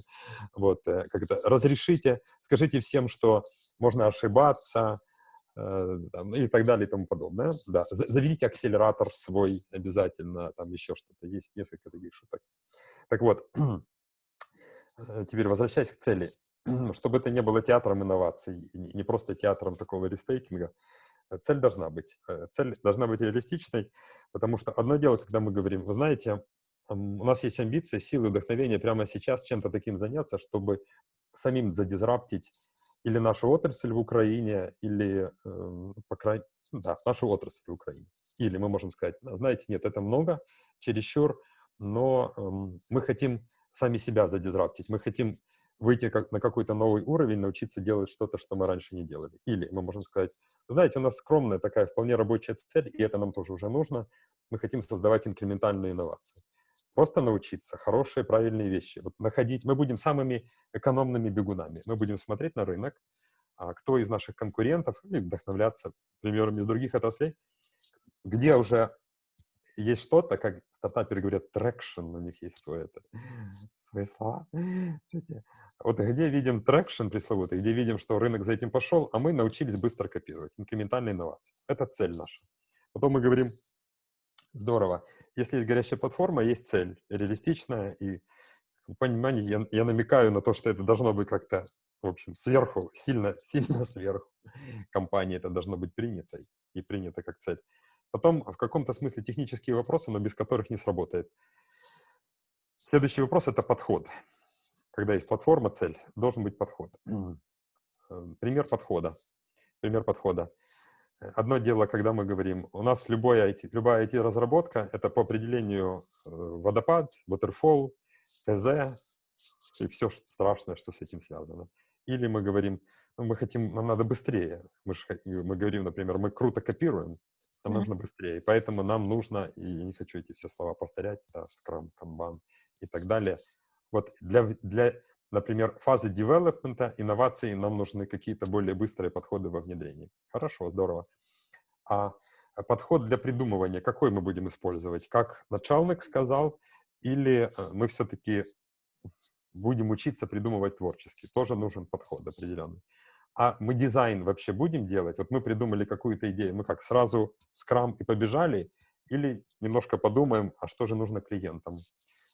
Вот, э, как это, разрешите, скажите всем, что можно ошибаться, э, там, и так далее и тому подобное. Да. За- Заведите акселератор свой обязательно, там еще что-то есть, несколько таких шуток. Так вот, [clears throat] э, теперь возвращаясь к цели. [clears throat] Чтобы это не было театром инноваций, не просто театром такого рестейкинга, э, цель должна быть. Э, Цель должна быть реалистичной, потому что одно дело, когда мы говорим, вы знаете, у нас есть амбиции, силы, вдохновение прямо сейчас чем-то таким заняться, чтобы самим задизраптить или нашу отрасль в Украине, или, э, по крайней да, нашу отрасль в Украине. Или мы можем сказать, знаете, нет, это много, чересчур, но э, мы хотим сами себя задизраптить, мы хотим выйти как, на какой-то новый уровень, научиться делать что-то, что мы раньше не делали. Или мы можем сказать, знаете, у нас скромная такая вполне рабочая цель, и это нам тоже уже нужно, мы хотим создавать инкрементальные инновации. Просто научиться хорошие, правильные вещи. Вот находить, мы будем самыми экономными бегунами. Мы будем смотреть на рынок, а кто из наших конкурентов, или вдохновляться примерами из других отраслей, где уже есть что-то, как стартаперы говорят, traction, у них есть свой, это, [laughs] свои слова. Вот где видим traction пресловутый, где видим, что рынок за этим пошел, а мы научились быстро копировать, инкрементальные инновации. Это цель наша. Потом мы говорим, здорово, если есть горящая платформа, есть цель, реалистичная, и понимание, я, я намекаю на то, что это должно быть как-то, в общем, сверху, сильно, [laughs] сильно сверху компании это должно быть принято, и принято как цель. Потом в каком-то смысле технические вопросы, но без которых не сработает. Следующий вопрос — это подход. Когда есть платформа, цель, должен быть подход. Э, пример подхода. Пример подхода. Одно дело, когда мы говорим, у нас любое IT, любая IT-разработка — это по определению э, водопад, waterfall, ТЗ и все страшное, что с этим связано. Или мы говорим, ну, мы хотим, нам надо быстрее. Мы, же, мы говорим, например, мы круто копируем, нам mm-hmm. нужно быстрее. Поэтому нам нужно, и я не хочу эти все слова повторять, да, Scrum, Kanban и так далее. Вот для, для, например, фазы девелопмента, инноваций нам нужны какие-то более быстрые подходы во внедрении. Хорошо, здорово. А подход для придумывания, какой мы будем использовать? Как начальник сказал, или э, мы все-таки будем учиться придумывать творчески? Тоже нужен подход определенный а мы дизайн вообще будем делать? Вот мы придумали какую-то идею, мы как, сразу скрам и побежали? Или немножко подумаем, а что же нужно клиентам?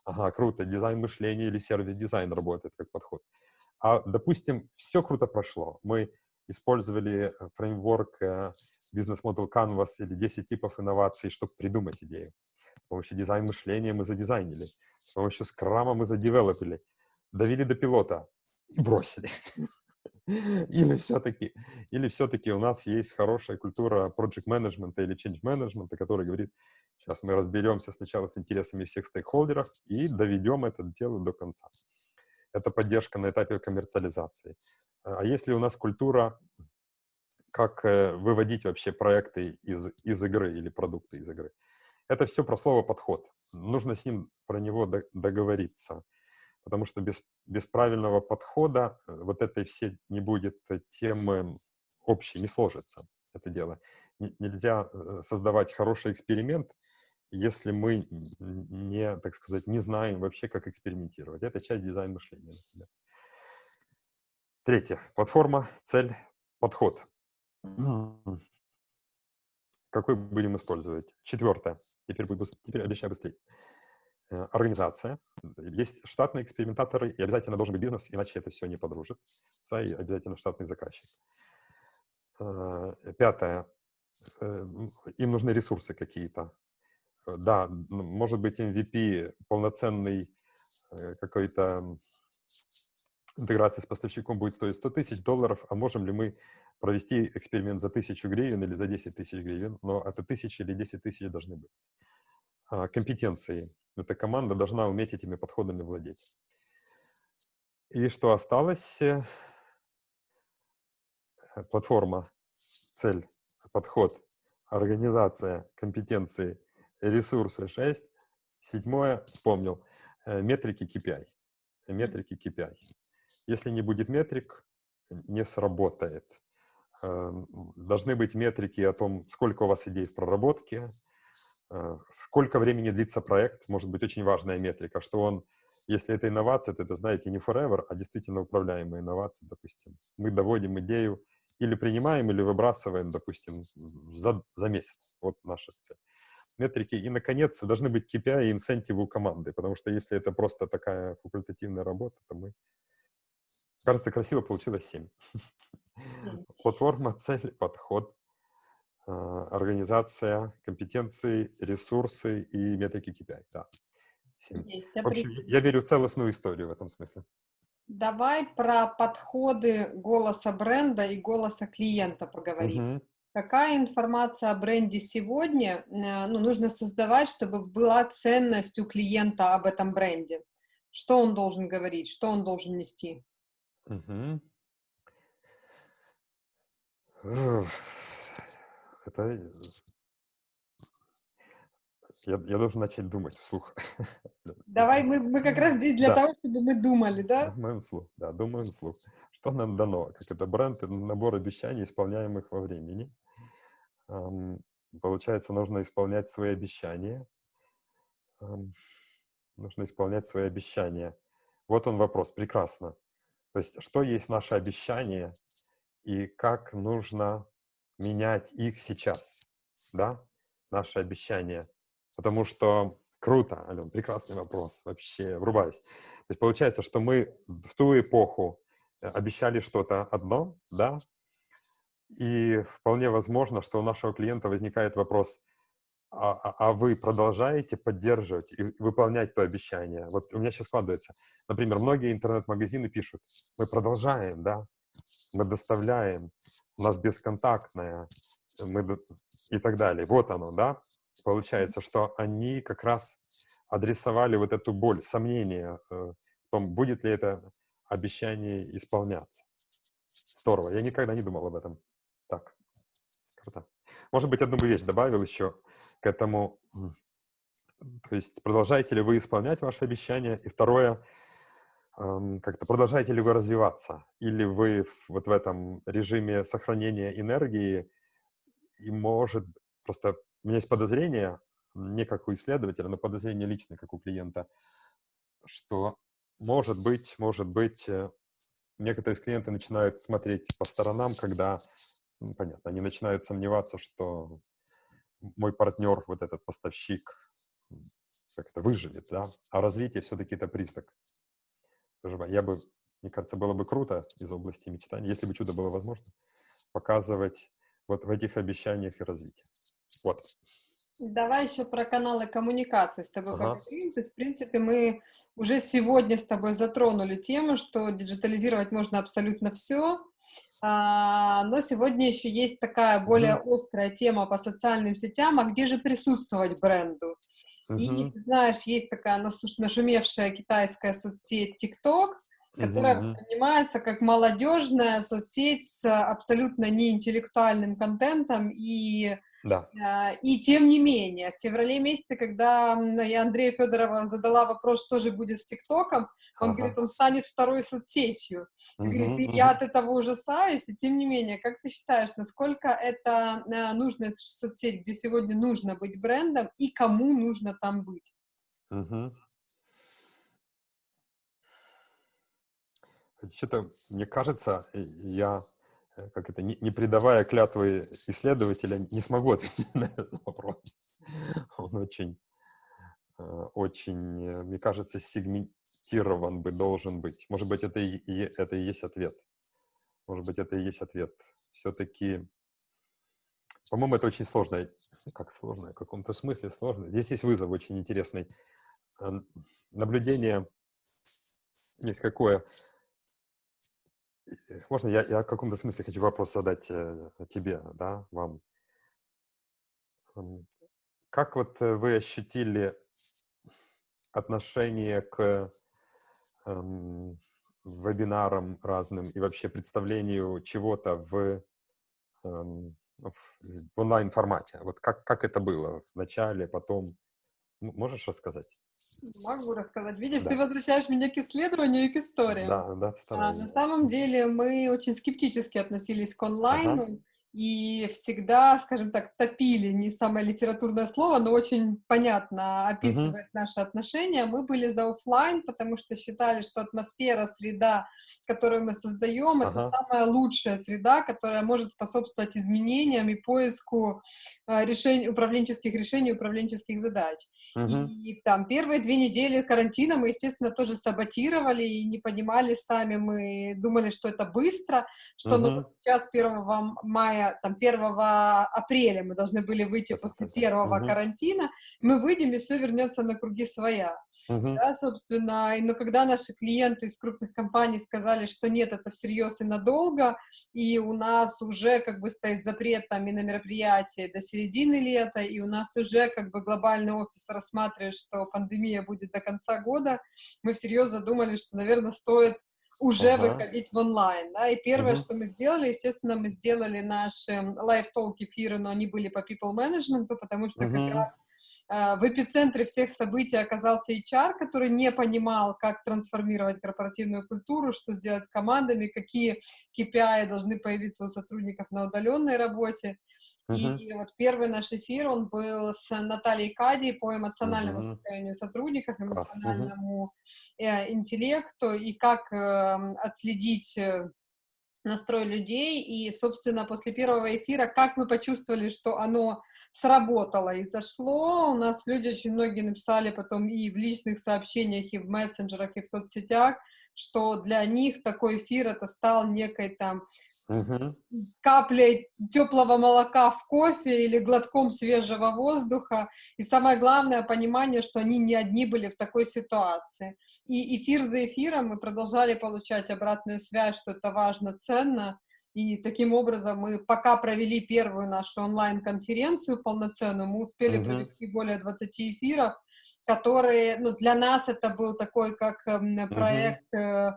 Ага, круто, дизайн мышления или сервис-дизайн работает как подход. А, допустим, все круто прошло. Мы использовали э, фреймворк э, бизнес-модел Canvas или 10 типов инноваций, чтобы придумать идею. С помощью дизайн мышления мы задизайнили. С помощью скрама мы задевелопили. Довели до пилота и бросили. [laughs] Или все-таки, или все-таки у нас есть хорошая культура project management или change management, который говорит, сейчас мы разберемся сначала с интересами всех стейкхолдеров и доведем это дело до конца. Это поддержка на этапе коммерциализации. А если у нас культура, как э, выводить вообще проекты из, из игры или продукты из игры, это все про слово «подход». Нужно с ним про него договориться потому что без, без правильного подхода э, вот этой все не будет темы общей, не сложится это дело. Нельзя э, создавать хороший эксперимент, если мы не, так сказать, не знаем вообще, как экспериментировать. Это часть дизайн мышления. Например. Третье. Платформа, цель, подход. Какой будем использовать? Четвертое. Теперь, теперь обещаю быстрее. Э, организация, есть штатные экспериментаторы, и обязательно должен быть бизнес, иначе это все не подружит. И обязательно штатный заказчик. Э, пятое. Э, им нужны ресурсы какие-то. Да, может быть MVP полноценный какой-то интеграция с поставщиком будет стоить 100 тысяч долларов, а можем ли мы провести эксперимент за 1000 гривен или за 10 тысяч гривен, но это тысячи или 10 тысяч должны быть. А, компетенции. Эта команда должна уметь этими подходами владеть. И что осталось? Э, платформа, цель, подход, организация, компетенции, ресурсы 6. Седьмое, вспомнил, э, метрики KPI. Метрики KPI. Если не будет метрик, не сработает. Эм, должны быть метрики о том, сколько у вас идей в проработке, Э, сколько времени длится проект, может быть очень важная метрика, что он, если это инновация, то это, знаете, не forever, а действительно управляемая инновация, допустим. Мы доводим идею или принимаем, или выбрасываем, допустим, за, за месяц. Вот наша цель. Метрики. И, наконец, должны быть KPI и инцентивы у команды, потому что если это просто такая факультативная работа, то мы... Кажется, красиво получилось 7. [laughs] Платформа, цель, подход, а, организация, компетенции, ресурсы и метрики KPI. Да. Семь. В общем, я верю в целостную историю в этом смысле. Давай про подходы голоса бренда и голоса клиента поговорим. Мгм. Какая информация о бренде сегодня, э, ну, нужно создавать, чтобы была ценность у клиента об этом бренде? Что он должен говорить, что он должен нести? Эх, Это я, я должен начать думать вслух. [laughs] Давай, мы, мы как раз здесь для Да. того, чтобы мы думали, да? Думаем вслух, да, думаем вслух. Что нам дано? Как это бренд, это набор обещаний, исполняемых во времени. Ам, Получается, нужно исполнять свои обещания. Ам, Нужно исполнять свои обещания. Вот он вопрос, прекрасно. То есть, что есть наше обещание и как нужно менять их сейчас, да, наши обещания. Потому что круто, Ален, прекрасный вопрос, вообще, врубаюсь. То есть получается, что мы в ту эпоху э, обещали что-то одно, да, и вполне возможно, что у нашего клиента возникает вопрос, а, а- а вы продолжаете поддерживать и выполнять то обещание? Вот у меня сейчас складывается. Например, многие интернет-магазины пишут, мы продолжаем, да, мы доставляем, у нас бесконтактная, мы и так далее. Вот оно, да. Получается, что они как раз адресовали вот эту боль, сомнение э, в том, будет ли это обещание исполняться. Здорово. Я никогда не думал об этом. Так, круто. Может быть, одну бы вещь добавил еще к этому. То есть продолжаете ли вы исполнять ваши обещания? И второе, ам, как-то продолжаете ли вы развиваться? Или вы вот в этом режиме сохранения энергии и может просто у меня есть подозрение, не как у исследователя, но подозрение личное, как у клиента, что может быть, может быть, э, некоторые из клиентов начинают смотреть по сторонам, когда, ну, понятно, они начинают сомневаться, что мой партнер, вот этот поставщик, м, как это, выживет, да, а развитие все-таки это признак. Я бы, мне кажется, было бы круто из области мечтаний, если бы чудо было возможно, показывать вот в этих обещаниях и развитии. Вот. Давай еще про каналы коммуникации с тобой Ага. поговорим. То есть, в принципе, мы уже сегодня с тобой затронули тему, что диджитализировать можно абсолютно все. но сегодня еще есть такая более острая тема по социальным сетям, а где же присутствовать бренду? И, Мгм. ты знаешь, есть такая нашумевшая китайская соцсеть TikTok, которая мгм. воспринимается как молодежная соцсеть с абсолютно неинтеллектуальным контентом и Да. а, И тем не менее, в феврале месяце, когда я Андрею Федорова задала вопрос, что же будет с ТикТоком, он Ага. говорит, он станет второй соцсетью. Говорит, Мгм, и мгм. я от этого ужасаюсь, и тем не менее, как ты считаешь, насколько это а, нужная соцсеть, где сегодня нужно быть брендом, и кому нужно там быть? Мгм. Что-то, мне кажется, э, я, э, как это, не, не придавая клятвы исследователя, не смогу [laughs] ответить на этот вопрос. Он очень, э, очень, э, мне кажется, сегментирован бы должен быть. Может быть, это и, и- это и есть ответ. Может быть, это и есть ответ. Все-таки, по-моему, это очень сложно. Как сложно? В каком-то смысле сложно. Здесь есть вызов очень интересный. Наблюдение есть какое. Э, Можно я, я в каком-то смысле хочу вопрос задать э, тебе, да, вам. М, Как вот э, вы ощутили отношение к эм, вебинарам разным и вообще представлению чего-то в, эм, в, онлайн-формате? Вот как, как это было в начале, потом? Можешь рассказать? Могу рассказать. Видишь, Да. ты возвращаешь меня к исследованию и к историям. Да, да, А, на самом деле мы очень скептически относились к Ага. И всегда, скажем так, топили, не самое литературное слово, но очень понятно описывает наши отношения. Мы были за оффлайн, потому что считали, что атмосфера, среда, которую мы создаем, это Ага. самая лучшая среда, которая может способствовать изменениям и поиску а, решений, управленческих решений, управленческих задач. Мгм. И там первые две недели карантина мы, естественно, тоже саботировали и не понимали сами. Мы думали, что это быстро, что ну, Мгм. вот сейчас 1 мая уже там 1 апреля мы должны были выйти после первого uh-huh. карантина, мы выйдем, и все вернется на круги своя. Uh-huh. Да, собственно, и, но когда наши клиенты из крупных компаний сказали, что нет, это всерьез и надолго, и у нас уже как бы стоит запрет там и на мероприятия до середины лета, и у нас уже как бы глобальный офис рассматривает, что пандемия будет до конца года, мы всерьез задумали, что, наверное, стоит уже ага. выходить в онлайн, да, и первое, угу. что мы сделали, естественно, мы сделали наши лайв-толк эфиры, но они были по people management, потому что угу. как раз в эпицентре всех событий оказался HR, который не понимал, как трансформировать корпоративную культуру, что сделать с командами, какие KPI должны появиться у сотрудников на удаленной работе. Uh-huh. И вот первый наш эфир, он был с Натальей Кади по эмоциональному uh-huh. состоянию сотрудников, эмоциональному uh-huh. интеллекту и как э, отследить э, настрой людей, и, собственно, после первого эфира, как мы почувствовали, что оно сработало и зашло, у нас люди очень многие написали потом и в личных сообщениях, и в мессенджерах, и в соцсетях, что для них такой эфир это стал некой там угу. каплей теплого молока в кофе или глотком свежего воздуха. И самое главное, понимание, что они не одни были в такой ситуации. И эфир за эфиром мы продолжали получать обратную связь, что это важно, ценно. И таким образом мы пока провели первую нашу онлайн-конференцию полноценную, мы успели uh-huh. провести более 20 эфиров, которые, ну, для нас это был такой как эм, проект, uh-huh.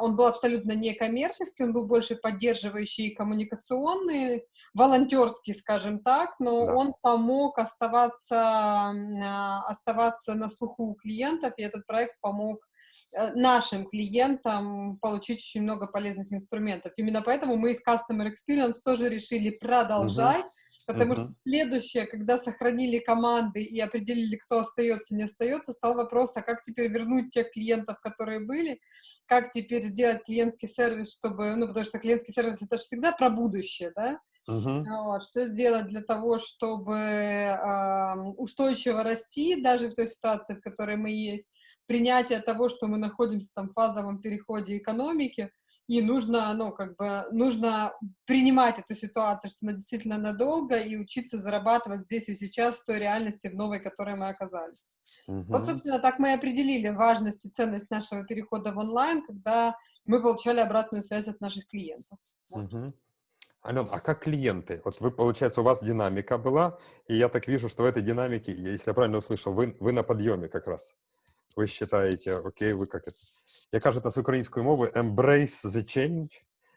он был абсолютно некоммерческий, он был больше поддерживающий и коммуникационный, волонтерский, скажем так, но да. он помог оставаться, а, оставаться на слуху у клиентов, и этот проект помог нашим клиентам получить очень много полезных инструментов. Именно поэтому мы из Customer Experience тоже решили продолжать, uh-huh. потому uh-huh. что следующее, когда сохранили команды и определили, кто остается, не остается, стал вопрос, а как теперь вернуть тех клиентов, которые были, как теперь сделать клиентский сервис, чтобы, ну, потому что клиентский сервис это же всегда про будущее, да, Uh-huh. Вот, что сделать для того, чтобы э, устойчиво расти, даже в той ситуации, в которой мы есть, принятие того, что мы находимся там в фазовом переходе экономики, и нужно, ну, как бы, нужно принимать эту ситуацию, что она действительно надолго, и учиться зарабатывать здесь и сейчас в той реальности, в новой, в которой мы оказались. Uh-huh. Вот, собственно, так мы и определили важность и ценность нашего перехода в онлайн, когда мы получали обратную связь от наших клиентов. Uh-huh. Ален, а как клиенты? Вот вы, получается, у вас динамика была, и я так вижу, что в этой динамике, если я правильно услышал, вы, вы на подъеме как раз вы считаете, окей, вы как это... Я кажу это с украинской мовы embrace the change,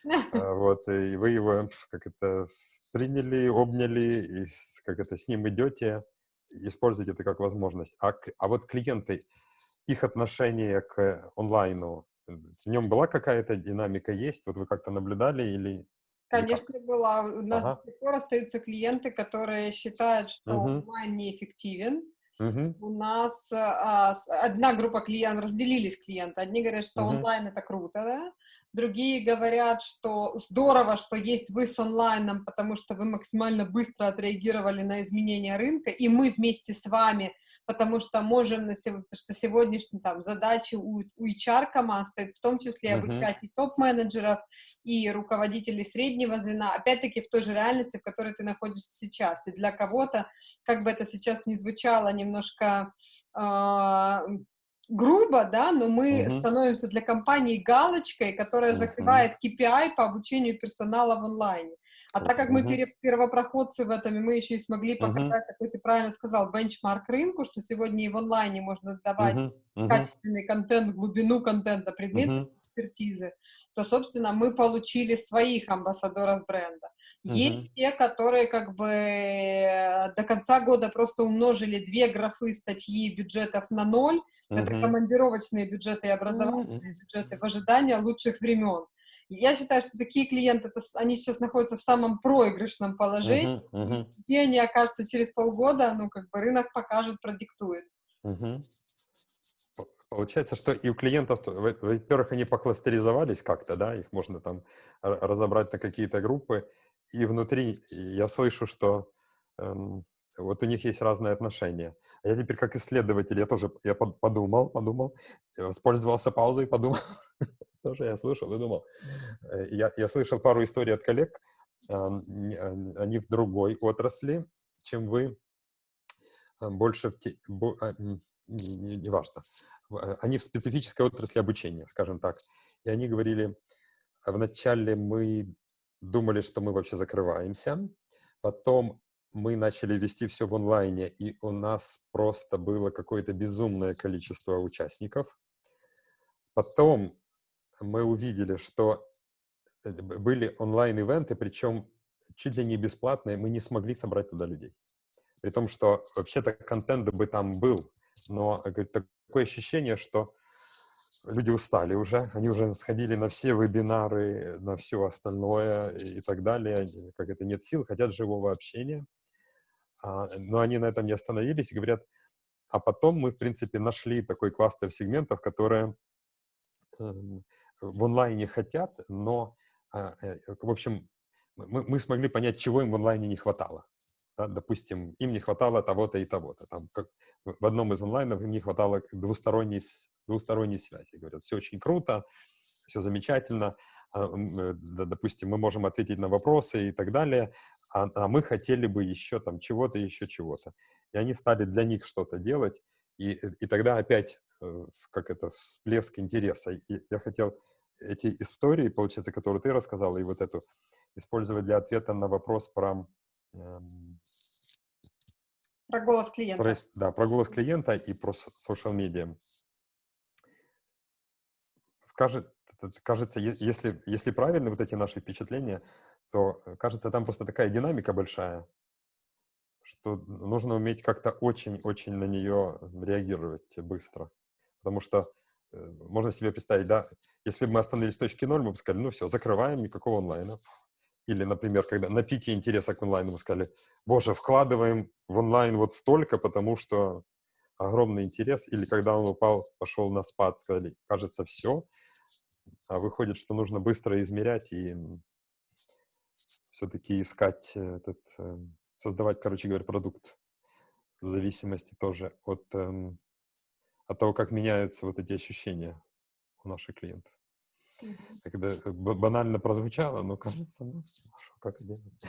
[laughs] а, вот, и вы его как это приняли, обняли, и как это с ним идете, используете это как возможность. А, а вот клиенты, их отношение к онлайну, в нем была какая-то динамика есть? Вот вы как-то наблюдали или... Конечно, была. У нас ага. до сих пор остаются клиенты, которые считают, что угу. онлайн неэффективен, Угу. У нас а, одна группа клиентов, разделились клиенты. Одни говорят, что угу. онлайн это круто, да? Другие говорят, что здорово, что есть вы с онлайном, потому что вы максимально быстро отреагировали на изменения рынка, и мы вместе с вами, потому что можем, на сегодня, что сегодняшние там задачи у, у HR команд стоит в том числе uh-huh. обучать и топ-менеджеров, и руководителей среднего звена, опять-таки в той же реальности, в которой ты находишься сейчас. И для кого-то, как бы это сейчас ни звучало немножко э, грубо, да, но мы uh-huh. становимся для компании галочкой, которая uh-huh. закрывает KPI по обучению персонала в онлайне. А так как мы первопроходцы в этом, и мы еще и смогли показать, uh-huh. как ты правильно сказал, бенчмарк рынку, что сегодня и в онлайне можно давать. Uh-huh. качественный контент, глубину контента, предметы uh-huh. Экспертизы, то, собственно, мы получили своих амбассадоров бренда. Uh-huh. Есть те, которые как бы э, до конца года просто умножили две графы статьи бюджетов на ноль, Uh-huh. Это командировочные бюджеты и образовательные uh-huh. бюджеты в ожидании лучших времен. Я считаю, что такие клиенты, это, они сейчас находятся в самом проигрышном положении. Uh-huh. Uh-huh. Где они окажутся через полгода, ну, как бы рынок покажет, продиктует. Uh-huh. Получается, что и у клиентов, во-первых, они покластеризовались как-то, да, их можно там разобрать на какие-то группы, и внутри я слышу, что эм, вот у них есть разные отношения. А я теперь как исследователь, я тоже я подумал, подумал, воспользовался паузой, [laughs] подумал. тоже я слышал и думал. Э, я, я слышал пару историй от коллег они в другой отрасли, чем вы, больше в те, не, не. Э, они в специфической отрасли обучения, скажем так. И они говорили, вначале мы думали, что мы вообще закрываемся, потом мы начали вести все в онлайне, и у нас просто было какое-то безумное количество участников. Потом мы увидели, что э, были онлайн-ивенты, причем чуть ли не бесплатные, мы не смогли собрать туда людей. При том, что вообще-то контент бы там был, но говорит, такое ощущение, что люди устали уже, они уже сходили на все вебинары, на все остальное и так далее, как это нет сил, хотят живого общения. А, но они на этом не остановились и говорят, а потом мы, в принципе, нашли такой кластер сегментов, которые эм, в онлайне хотят, но, а, э, в общем, мы, мы смогли понять, чего им в онлайне не хватало. Да, допустим, им не хватало того-то и того-то. Там, в одном из онлайнов им не хватало двусторонней, двусторонней связи. Говорят, все очень круто, все замечательно, а, э, допустим, мы можем ответить на вопросы и так далее, а, а мы хотели бы еще там чего-то, еще чего-то. И они стали для них что-то делать, и, и тогда опять э, как это всплеск интереса. И я хотел эти истории, получается, которые ты рассказала, и вот эту использовать для ответа на вопрос про про голос клиента. Про, да, про голос клиента и про social media. Кажется, если, если правильны вот эти наши впечатления, то, э, кажется, там просто такая динамика большая, что нужно уметь как-то очень-очень на нее реагировать быстро. Потому что э, можно себе представить, да, если бы мы остановились в точке ноль, мы бы сказали, ну все, закрываем, никакого онлайна. Или, например, когда на пике интереса к онлайну мы сказали, боже, вкладываем в онлайн вот столько, потому что огромный интерес. Или когда он упал, пошел на спад, сказали, кажется, все. А выходит, что нужно быстро измерять и все-таки искать этот, эм, создавать, короче говоря, продукт в зависимости тоже от, эм, от того, как меняются вот эти ощущения у наших клиентов. Когда банально прозвучало, но кажется, ну, как делать.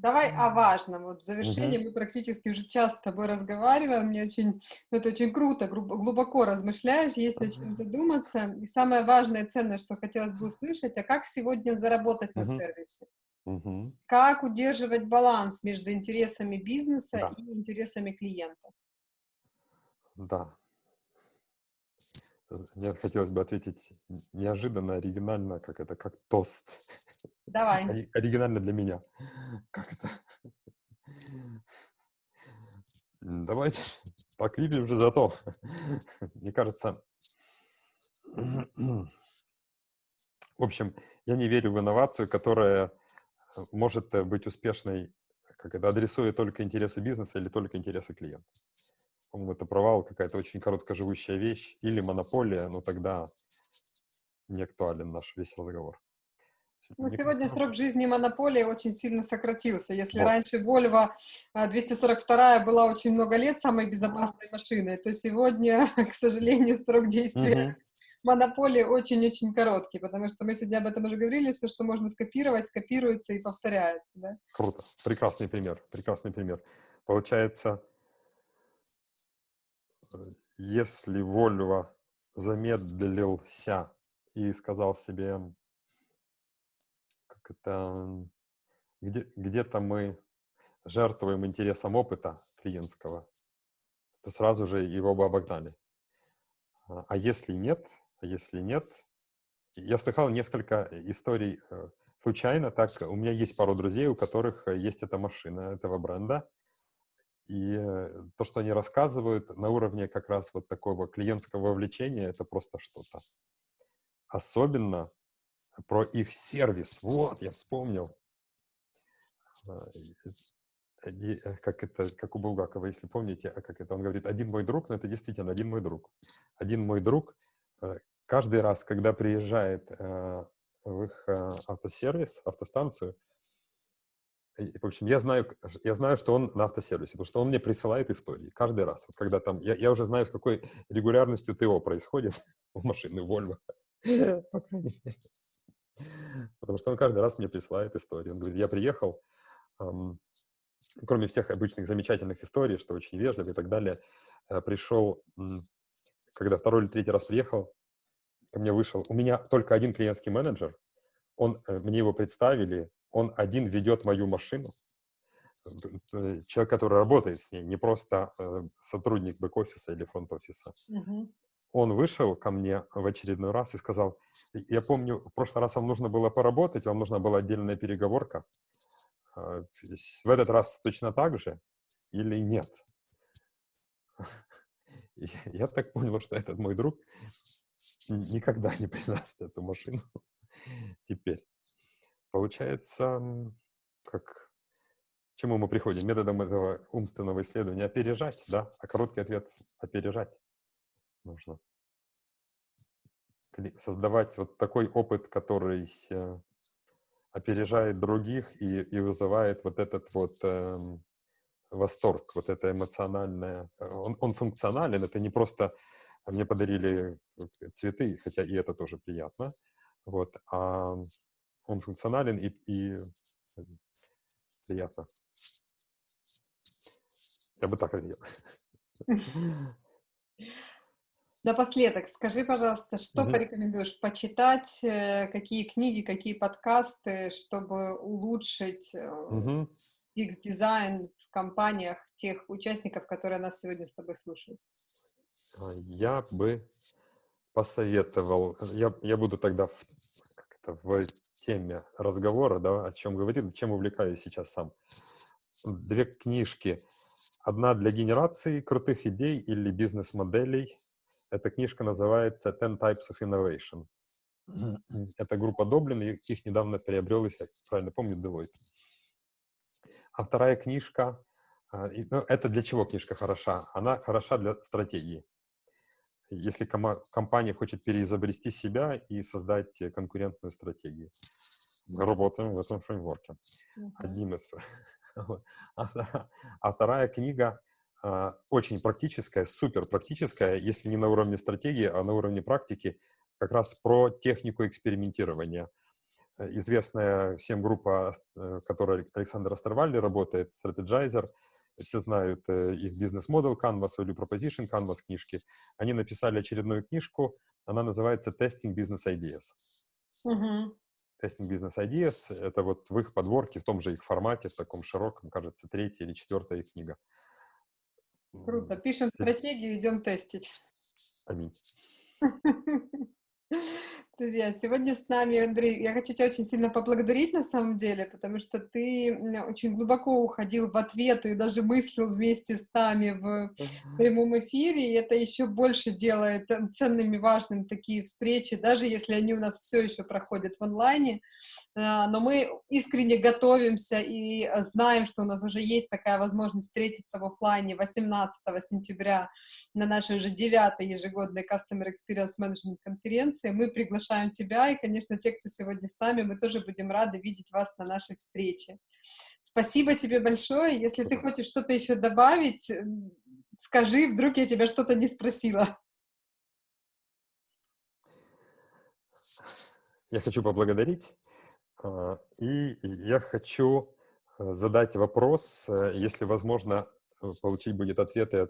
Давай о важном. Вот в завершении угу. мы практически уже час с тобой разговариваем. Мне очень, ну, это очень круто, глубоко размышляешь, есть над чем задуматься. И самое важное, ценное, что хотелось бы услышать, а как сегодня заработать угу. на сервисе? Угу. Как удерживать баланс между интересами бизнеса да. и интересами клиента? Да, мне хотелось бы ответить неожиданно, оригинально, как это, как тост. [laughs] Давай. Оригинально для меня. Как это? Давайте [laughs] выпьем же зато. [laughs] Мне кажется, [clears throat] в общем, я не верю в инновацию, которая э, может э, быть успешной, как это, адресуя только интересы бизнеса или только интересы клиента по-моему, это провал, какая-то очень короткоживущая вещь, или монополия, но тогда не актуален наш весь разговор. Ну, сегодня срок жизни монополии очень сильно сократился. Если вот. раньше Volvo 242 а, была очень много лет самой безопасной машиной, то сегодня, [laughs] к сожалению, срок действия угу. монополии очень-очень короткий, потому что мы сегодня об этом уже говорили, все, что можно скопировать, скопируется и повторяется. Да? Круто. Прекрасный пример. Прекрасный пример. Получается, если Вольво замедлился и сказал себе, как это, где, где-то мы жертвуем интересом опыта клиентского, то сразу же его бы обогнали. А, а если нет, а если нет, я слыхал несколько историй э, случайно, так, у меня есть пару друзей, у которых есть эта машина этого бренда, и э, то, что они рассказывают на уровне как раз вот такого клиентского вовлечения, это просто что-то. Особенно про их сервис. Вот, я вспомнил. А, э, как это, как у Булгакова, если помните, а как это, он говорит, один мой друг, но это действительно один мой друг. Один мой друг, э, каждый раз, когда приезжает в их автосервис, автостанцию, в общем, я знаю, я знаю, что он на автосервисе, потому что он мне присылает истории каждый раз. Вот когда там, я, я уже знаю, с какой регулярностью ТО происходит [laughs] у машины Volvo, [laughs] по крайней мере. Потому что он каждый раз мне присылает историю. Он говорит, я приехал, эм, кроме всех обычных замечательных историй, что очень вежливо и так далее, э, пришел, когда второй или третий раз приехал, ко мне вышел, у меня только один клиентский менеджер, он, э, мне его представили, он один ведет мою машину, э, человек, который работает с ней, не просто сотрудник бэк-офиса или фронт-офиса. Uh-huh он вышел ко мне в очередной раз и сказал, я помню, в прошлый раз вам нужно было поработать, вам нужна была отдельная переговорка. А, в этот раз точно так же или нет? [laughs] я так понял, что этот мой друг никогда не придаст эту машину [laughs] теперь. Получается, как чему мы приходим? Методом этого умственного исследования опережать, да? А короткий ответ — опережать нужно создавать вот такой опыт, который э, опережает других и, и вызывает вот этот вот э, восторг, вот это эмоциональное. Э, он, он функционален, это не просто мне подарили цветы, хотя и это тоже приятно, вот, а он функционален и, и э, приятно. Я бы так ответил. Напоследок, скажи, пожалуйста, что Мгм. порекомендуешь почитать, э, какие книги, какие подкасты, чтобы улучшить Мгм. UX-дизайн в компаниях тех участников, которые нас сегодня с тобой слушают? А, Я бы посоветовал, я, я буду тогда в, это, в теме разговора, да, о чем говорил, чем увлекаюсь сейчас сам. Две книжки. Одна для генерации крутых идей или бизнес-моделей, эта книжка называется «Ten Types of Innovation». [clears throat] Это группа Доблин, их недавно приобрел, если я правильно помню, Deloitte. А вторая книжка, а, ну, это для чего книжка хороша? Она хороша для стратегии. Если компания хочет переизобрести себя и создать конкурентную стратегию. Мы работаем в этом фреймворке. Один из. [laughs] А, а вторая книга а, очень практическая, супер практическая, если не на уровне стратегии, а на уровне практики, как раз про технику экспериментирования. Э, известная всем группа, в э, которой Александр Астервалли работает, Strategizer, все знают э, их бизнес-модель Canvas или Proposition Canvas книжки. Они написали очередную книжку, она называется Testing Business Ideas. Uh-huh. Testing Business Ideas — это вот в их подборке, в том же их формате, в таком широком, кажется, третья или четвертая их книга. Круто. Пишем стратегию, идем тестить. Аминь. [laughs] Друзья, сегодня с нами, Андрей, я хочу тебя очень сильно поблагодарить на самом деле, потому что ты очень глубоко уходил в ответы и даже мыслил вместе с нами в прямом эфире, и это еще больше делает э, ценными, важными такие встречи, даже если они у нас все еще проходят в онлайне, а, но мы искренне готовимся и э, знаем, что у нас уже есть такая возможность встретиться в офлайне 18 сентября на нашей уже девятой ежегодной Customer Experience Management конференции. Мы приглашаем тебя, и, конечно, те, кто сегодня с нами, мы тоже будем рады видеть вас на нашей встрече. Спасибо тебе большое. Если ты хочешь что-то еще добавить, скажи, вдруг я тебя что-то не спросила. Я хочу поблагодарить, а, и я хочу э, задать вопрос, э, если возможно, э, получить будет ответы.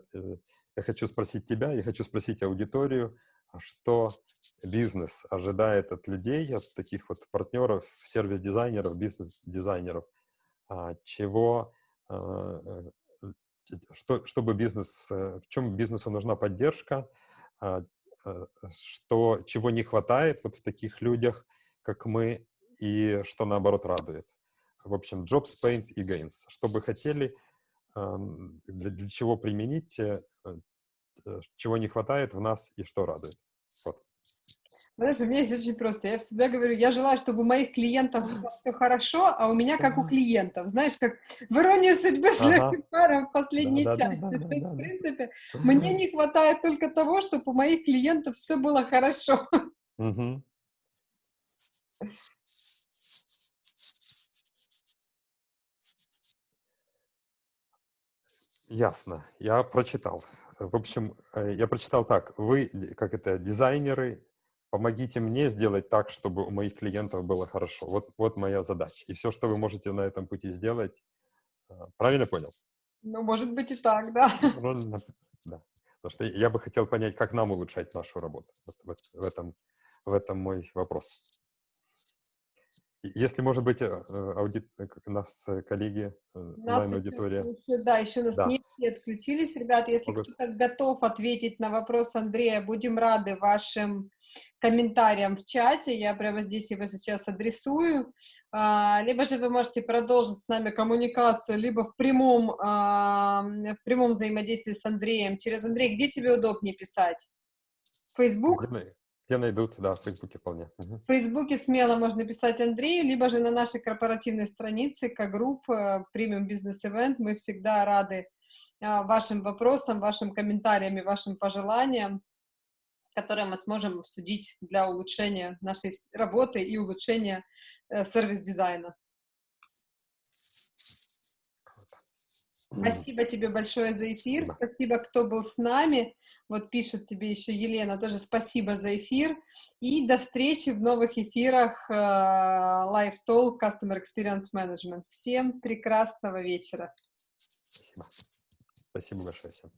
Я хочу спросить тебя, я хочу спросить аудиторию, что бизнес ожидает от людей, от таких вот партнеров, сервис-дизайнеров, бизнес-дизайнеров, а, чего, а, э, что, чтобы бизнес, э, в чем бизнесу нужна поддержка, а, что, чего не хватает вот в таких людях, как мы, и что наоборот радует. В общем, jobs, pains и gains. Что бы хотели, для, чего применить, э, Э, чего не хватает в нас и что радует. Вот. Знаешь, у меня есть очень просто. Я всегда говорю, я желаю, чтобы у моих клиентов было [laughs] все хорошо, а у меня как у клиентов. Знаешь, как в иронии судьбы с ага. в последней да, части. Да, да, То есть, в принципе, [laughs] мне не хватает только того, чтобы у моих клиентов все было хорошо. Угу. Ясно. Я прочитал. В общем, э, я прочитал так. Вы, как это, дизайнеры, помогите мне сделать так, чтобы у моих клиентов было хорошо. Вот, вот моя задача. И все, что вы можете на этом пути сделать, а, правильно понял? Ну, может быть и так, да. Ну, да. Потому что я бы хотел понять, как нам улучшать нашу работу. Вот, вот в, этом, в этом мой вопрос. Если, может быть, э, аудит, э, нас э, коллеги, онлайн-аудитория... Да, еще нас да. не отключились. Ребята, если кто-то готов ответить на вопрос Андрея, будем рады вашим комментариям в чате. Я прямо здесь его сейчас адресую. А, либо же вы можете продолжить с нами коммуникацию, либо в прямом, а, в прямом взаимодействии с Андреем. Через Андрей, где тебе удобнее писать? Facebook? Где найдут, да, в Фейсбуке вполне. В Фейсбуке смело можно писать Андрею, либо же на нашей корпоративной странице, как группа Premium Business Event. Мы всегда рады а, вашим вопросам, вашим комментариям и вашим пожеланиям, которые мы сможем обсудить для улучшения нашей работы и улучшения э, сервис-дизайна. Спасибо тебе большое за эфир. Спасибо. спасибо, кто был с нами. Вот пишет тебе еще Елена, тоже спасибо за эфир. И до встречи в новых эфирах uh, Live Talk Customer Experience Management. Всем прекрасного вечера. Спасибо. Спасибо большое всем.